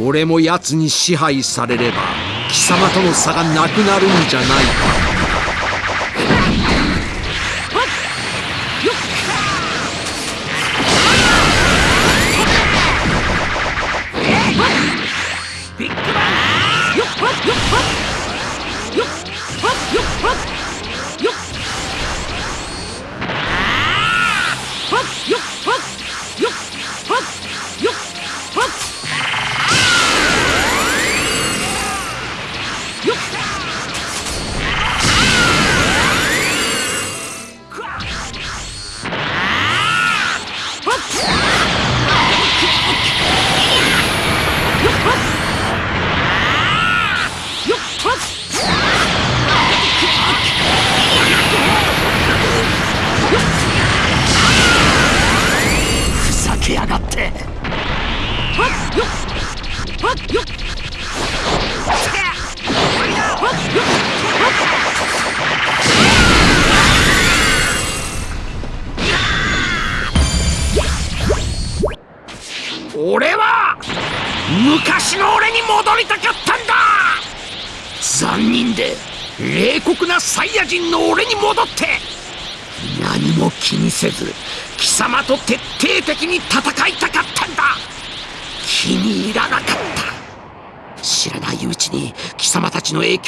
俺も奴に支配されれば貴様との差がなくなるんじゃないか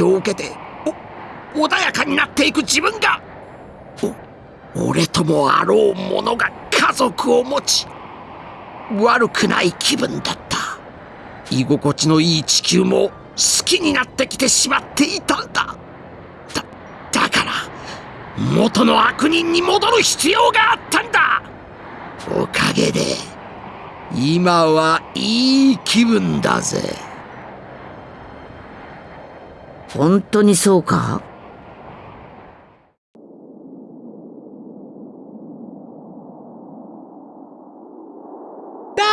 を受けてお穏やかになっていく自分がお俺ともあろう者が家族を持ち悪くない気分だった。居心地のいい地球も好きになってきてしまっていたんだ。だだから元の悪人に戻る必要があったんだ。おかげで今はいい気分だぜ。本当にそうか？ど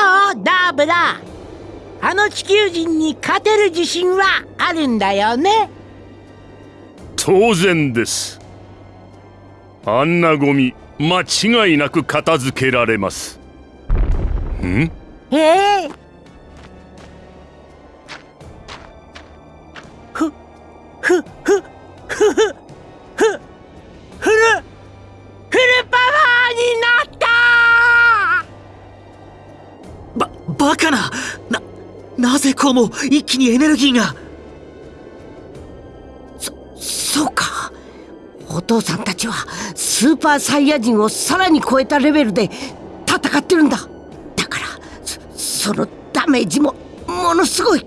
うダーブラ？あの地球人に勝てる自信はあるんだよね？当然です。あんなゴミ間違いなく片付けられます。ん？ええ。ふこうも一気にエネルギーが。そうか。お父さんたちはスーパーサイヤ人をさらに超えたレベルで戦ってるんだ。だからそそのダメージもものすごい。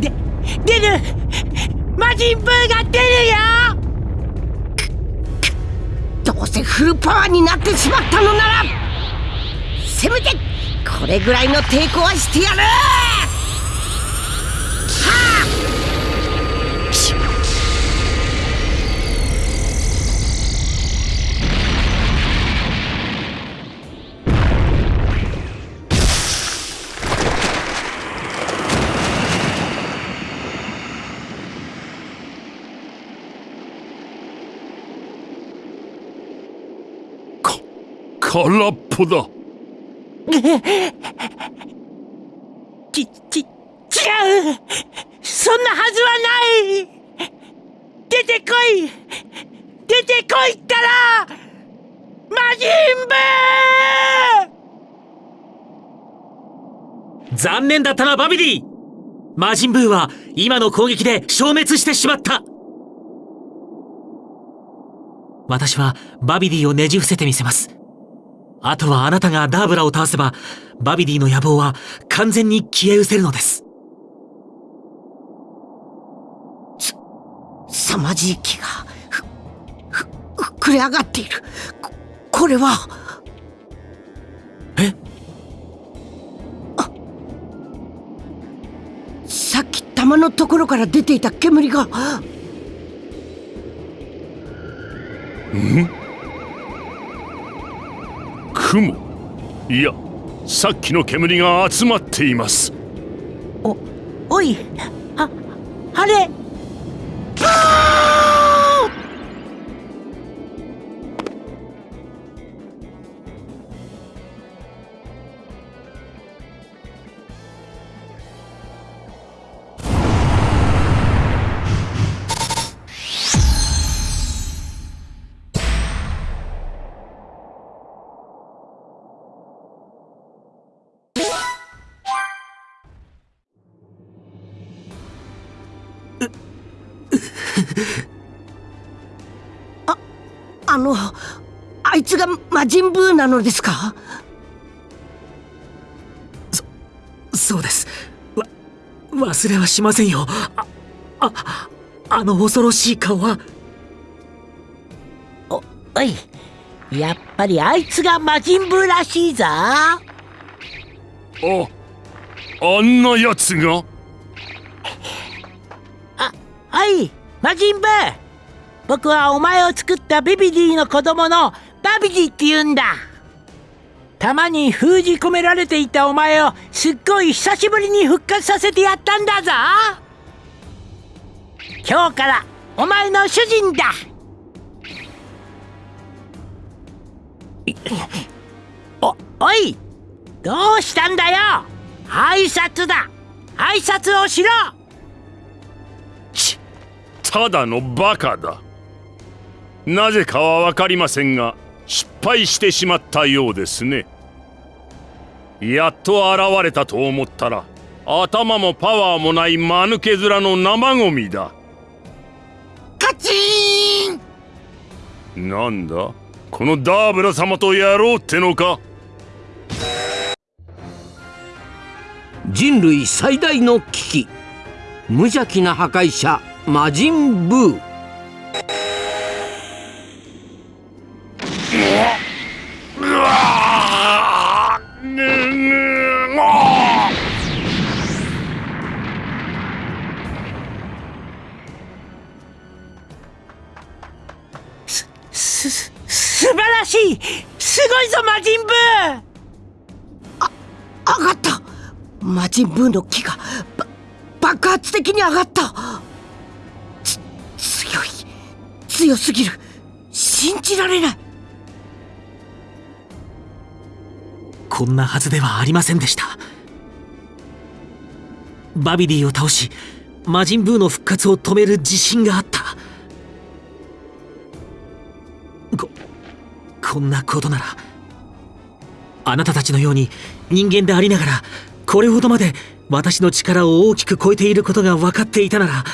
で出る魔人ブーが出るよ。どうせフルパワーになってしまったのならせめてこれぐらいの抵抗はしてやる！空っぽだち、ち、違うそんなはずはない出てこい出てこいったら魔人ブー残念だったなバビディ。魔人ブーは今の攻撃で消滅してしまった。私はバビディをねじ伏せてみせます。あとはあなたがダーブラを倒せばバビディの野望は完全に消え失せるのです。凄まじい気がふふ膨れ上がっている。ここれは玉のところから出ていた煙が。ん雲。いやさっきの煙が集まっています。おおいああれ魔人ブーなのですか？そうです。わ忘れはしませんよ。あああの恐ろしい顔は。おおい。やっぱりあいつが魔人ブーらしいぞ。ああんなやつが？あはい魔人ブー。僕はお前を作ったビビディの子供のバビディって言うんだ。弾に封じ込められていたお前をすっごい久しぶりに復活させてやったんだぞ。今日からお前の主人だ。おおいどうしたんだよ。挨拶だ。挨拶をしろ。ただのバカだ。なぜかは分かりませんが失敗してしまったようですね。やっと現れたと思ったら頭もパワーもない間抜け面の生ゴミだ。カチーン！なんだ？このダーブラ様とやろうってのか？人類最大の危機。無邪気な破壊者魔人ブーすす素晴らしいすごいぞ魔人ブー。あ上がった。魔人ブーの木がば爆発的に上がった。つ強い。強すぎる。信じられない。こんなはずではありませんでした。バビディを倒し魔人ブーの復活を止める自信があった。ここんなことならあなたたちのように人間でありながらこれほどまで私の力を大きく超えていることが分かっていたなら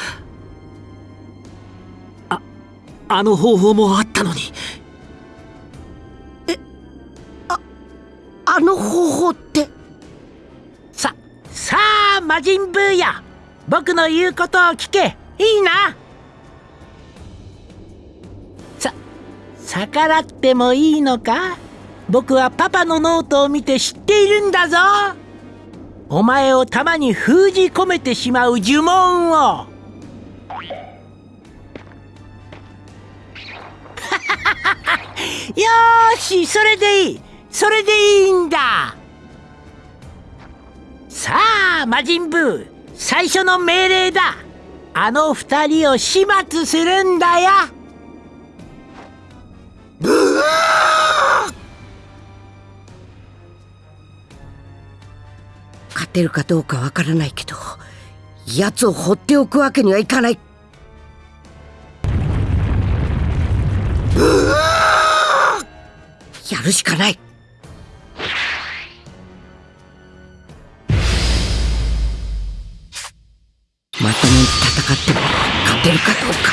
ああの方法もあったのに。あの方法って？ささあ魔人ブーや僕の言うことを聞け。いいな？さ逆らってもいいのか？僕はパパのノートを見て知っているんだぞ。お前を玉に封じ込めてしまう呪文を。よしそれでいい。それでいいんだ。さあ魔人ブウ最初の命令だ。あの二人を始末するんだよ。ブー勝てるかどうかわからないけど奴を放っておくわけにはいかない。やるしかない。まともに戦っても勝てるかどうか。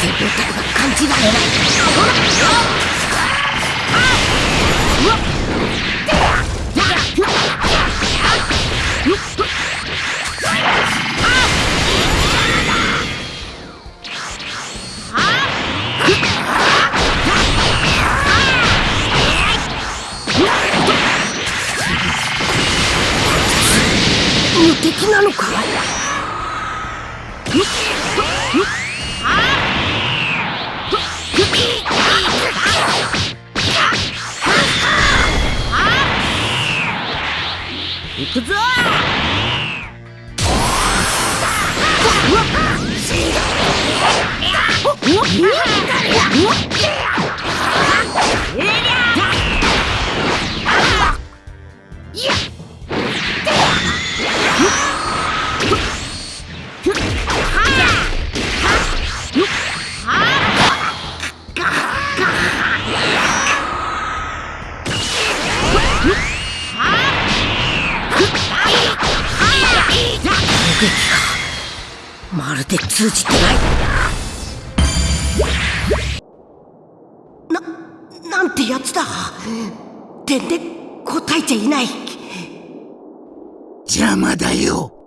手応えが感じられない。無敵なのか？行くぞ！攻撃邪魔だよ。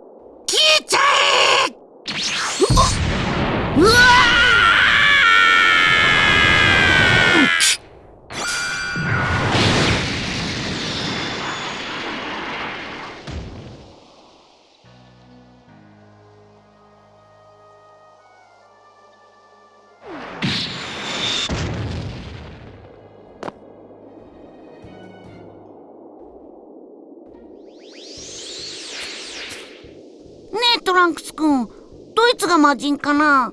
魔人かな？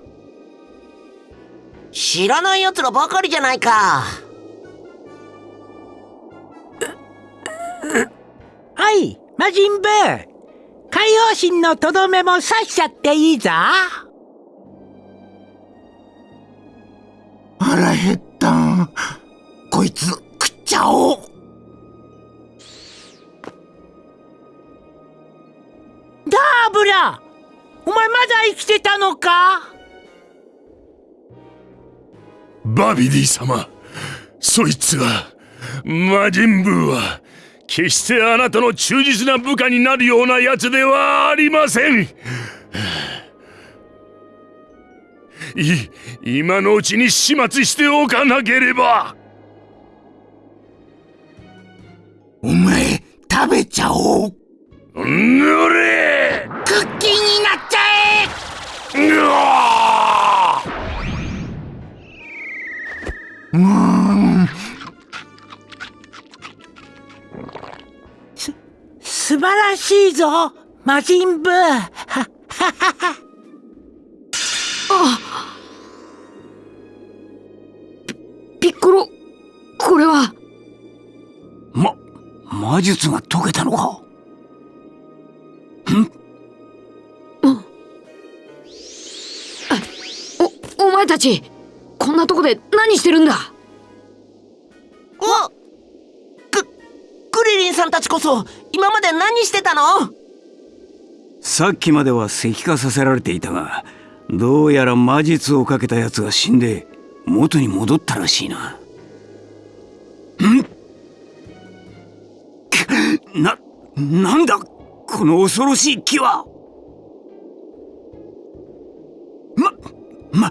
知らない奴らばかりじゃないか。はい魔人ブー。海王神のとどめも刺しちゃっていいぞ。腹減った。んこいつ食っちゃおう。ダーブラ？お前まだ生きてたのか？バビディ様そいつは魔人ブーは決してあなたの忠実な部下になるようなやつではありません。い今のうちに始末しておかなければ。お前食べちゃおう。ぬれ。クッキーうーん。す素晴らしいぞ魔人ブー。ははははあピピッコロこれは。ま魔術が解けたのか？おお前たちこんなとこで何してるんだ？おククリリンさんたちこそ今まで何してたの？さっきまでは石化させられていたがどうやら魔術をかけた奴が死んで元に戻ったらしいな。ん？く な、なんだ？この恐ろしい木は。ま、ま、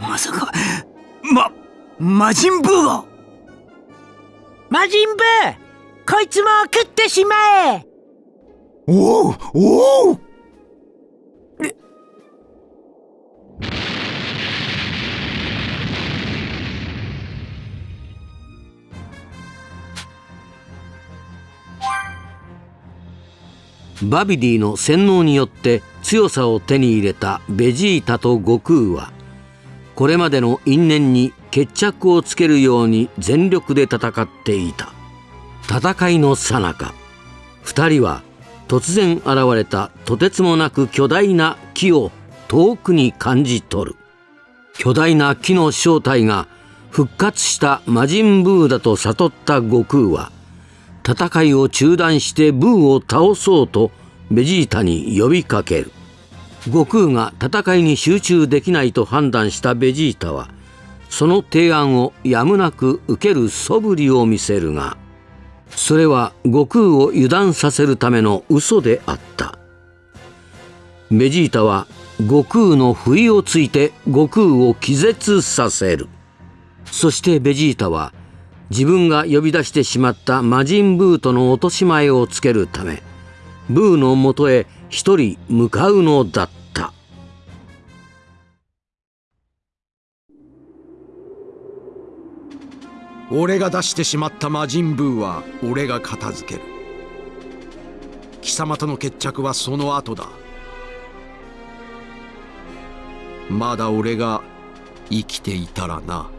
まさか、ま、魔人ブーが。魔人ブーこいつも食ってしまえ。おうおう。バビディの洗脳によって強さを手に入れたベジータと悟空はこれまでの因縁に決着をつけるように全力で戦っていた。戦いの最中2人は突然現れたとてつもなく巨大な木を遠くに感じ取る。巨大な木の正体が復活した魔人ブーだと悟った悟空は戦いを中断してブーを倒そうとベジータに呼びかける。悟空が戦いに集中できないと判断したベジータはその提案をやむなく受ける素振りを見せるがそれは悟空を油断させるための嘘であった。ベジータは悟空の不意をついて悟空を気絶させる。そしてベジータは自分が呼び出してしまった魔人ブーとの落とし前をつけるためブーのもとへ一人向かうのだった。俺が出してしまった魔人ブーは俺が片付ける。貴様との決着はその後だ。まだ俺が生きていたらな。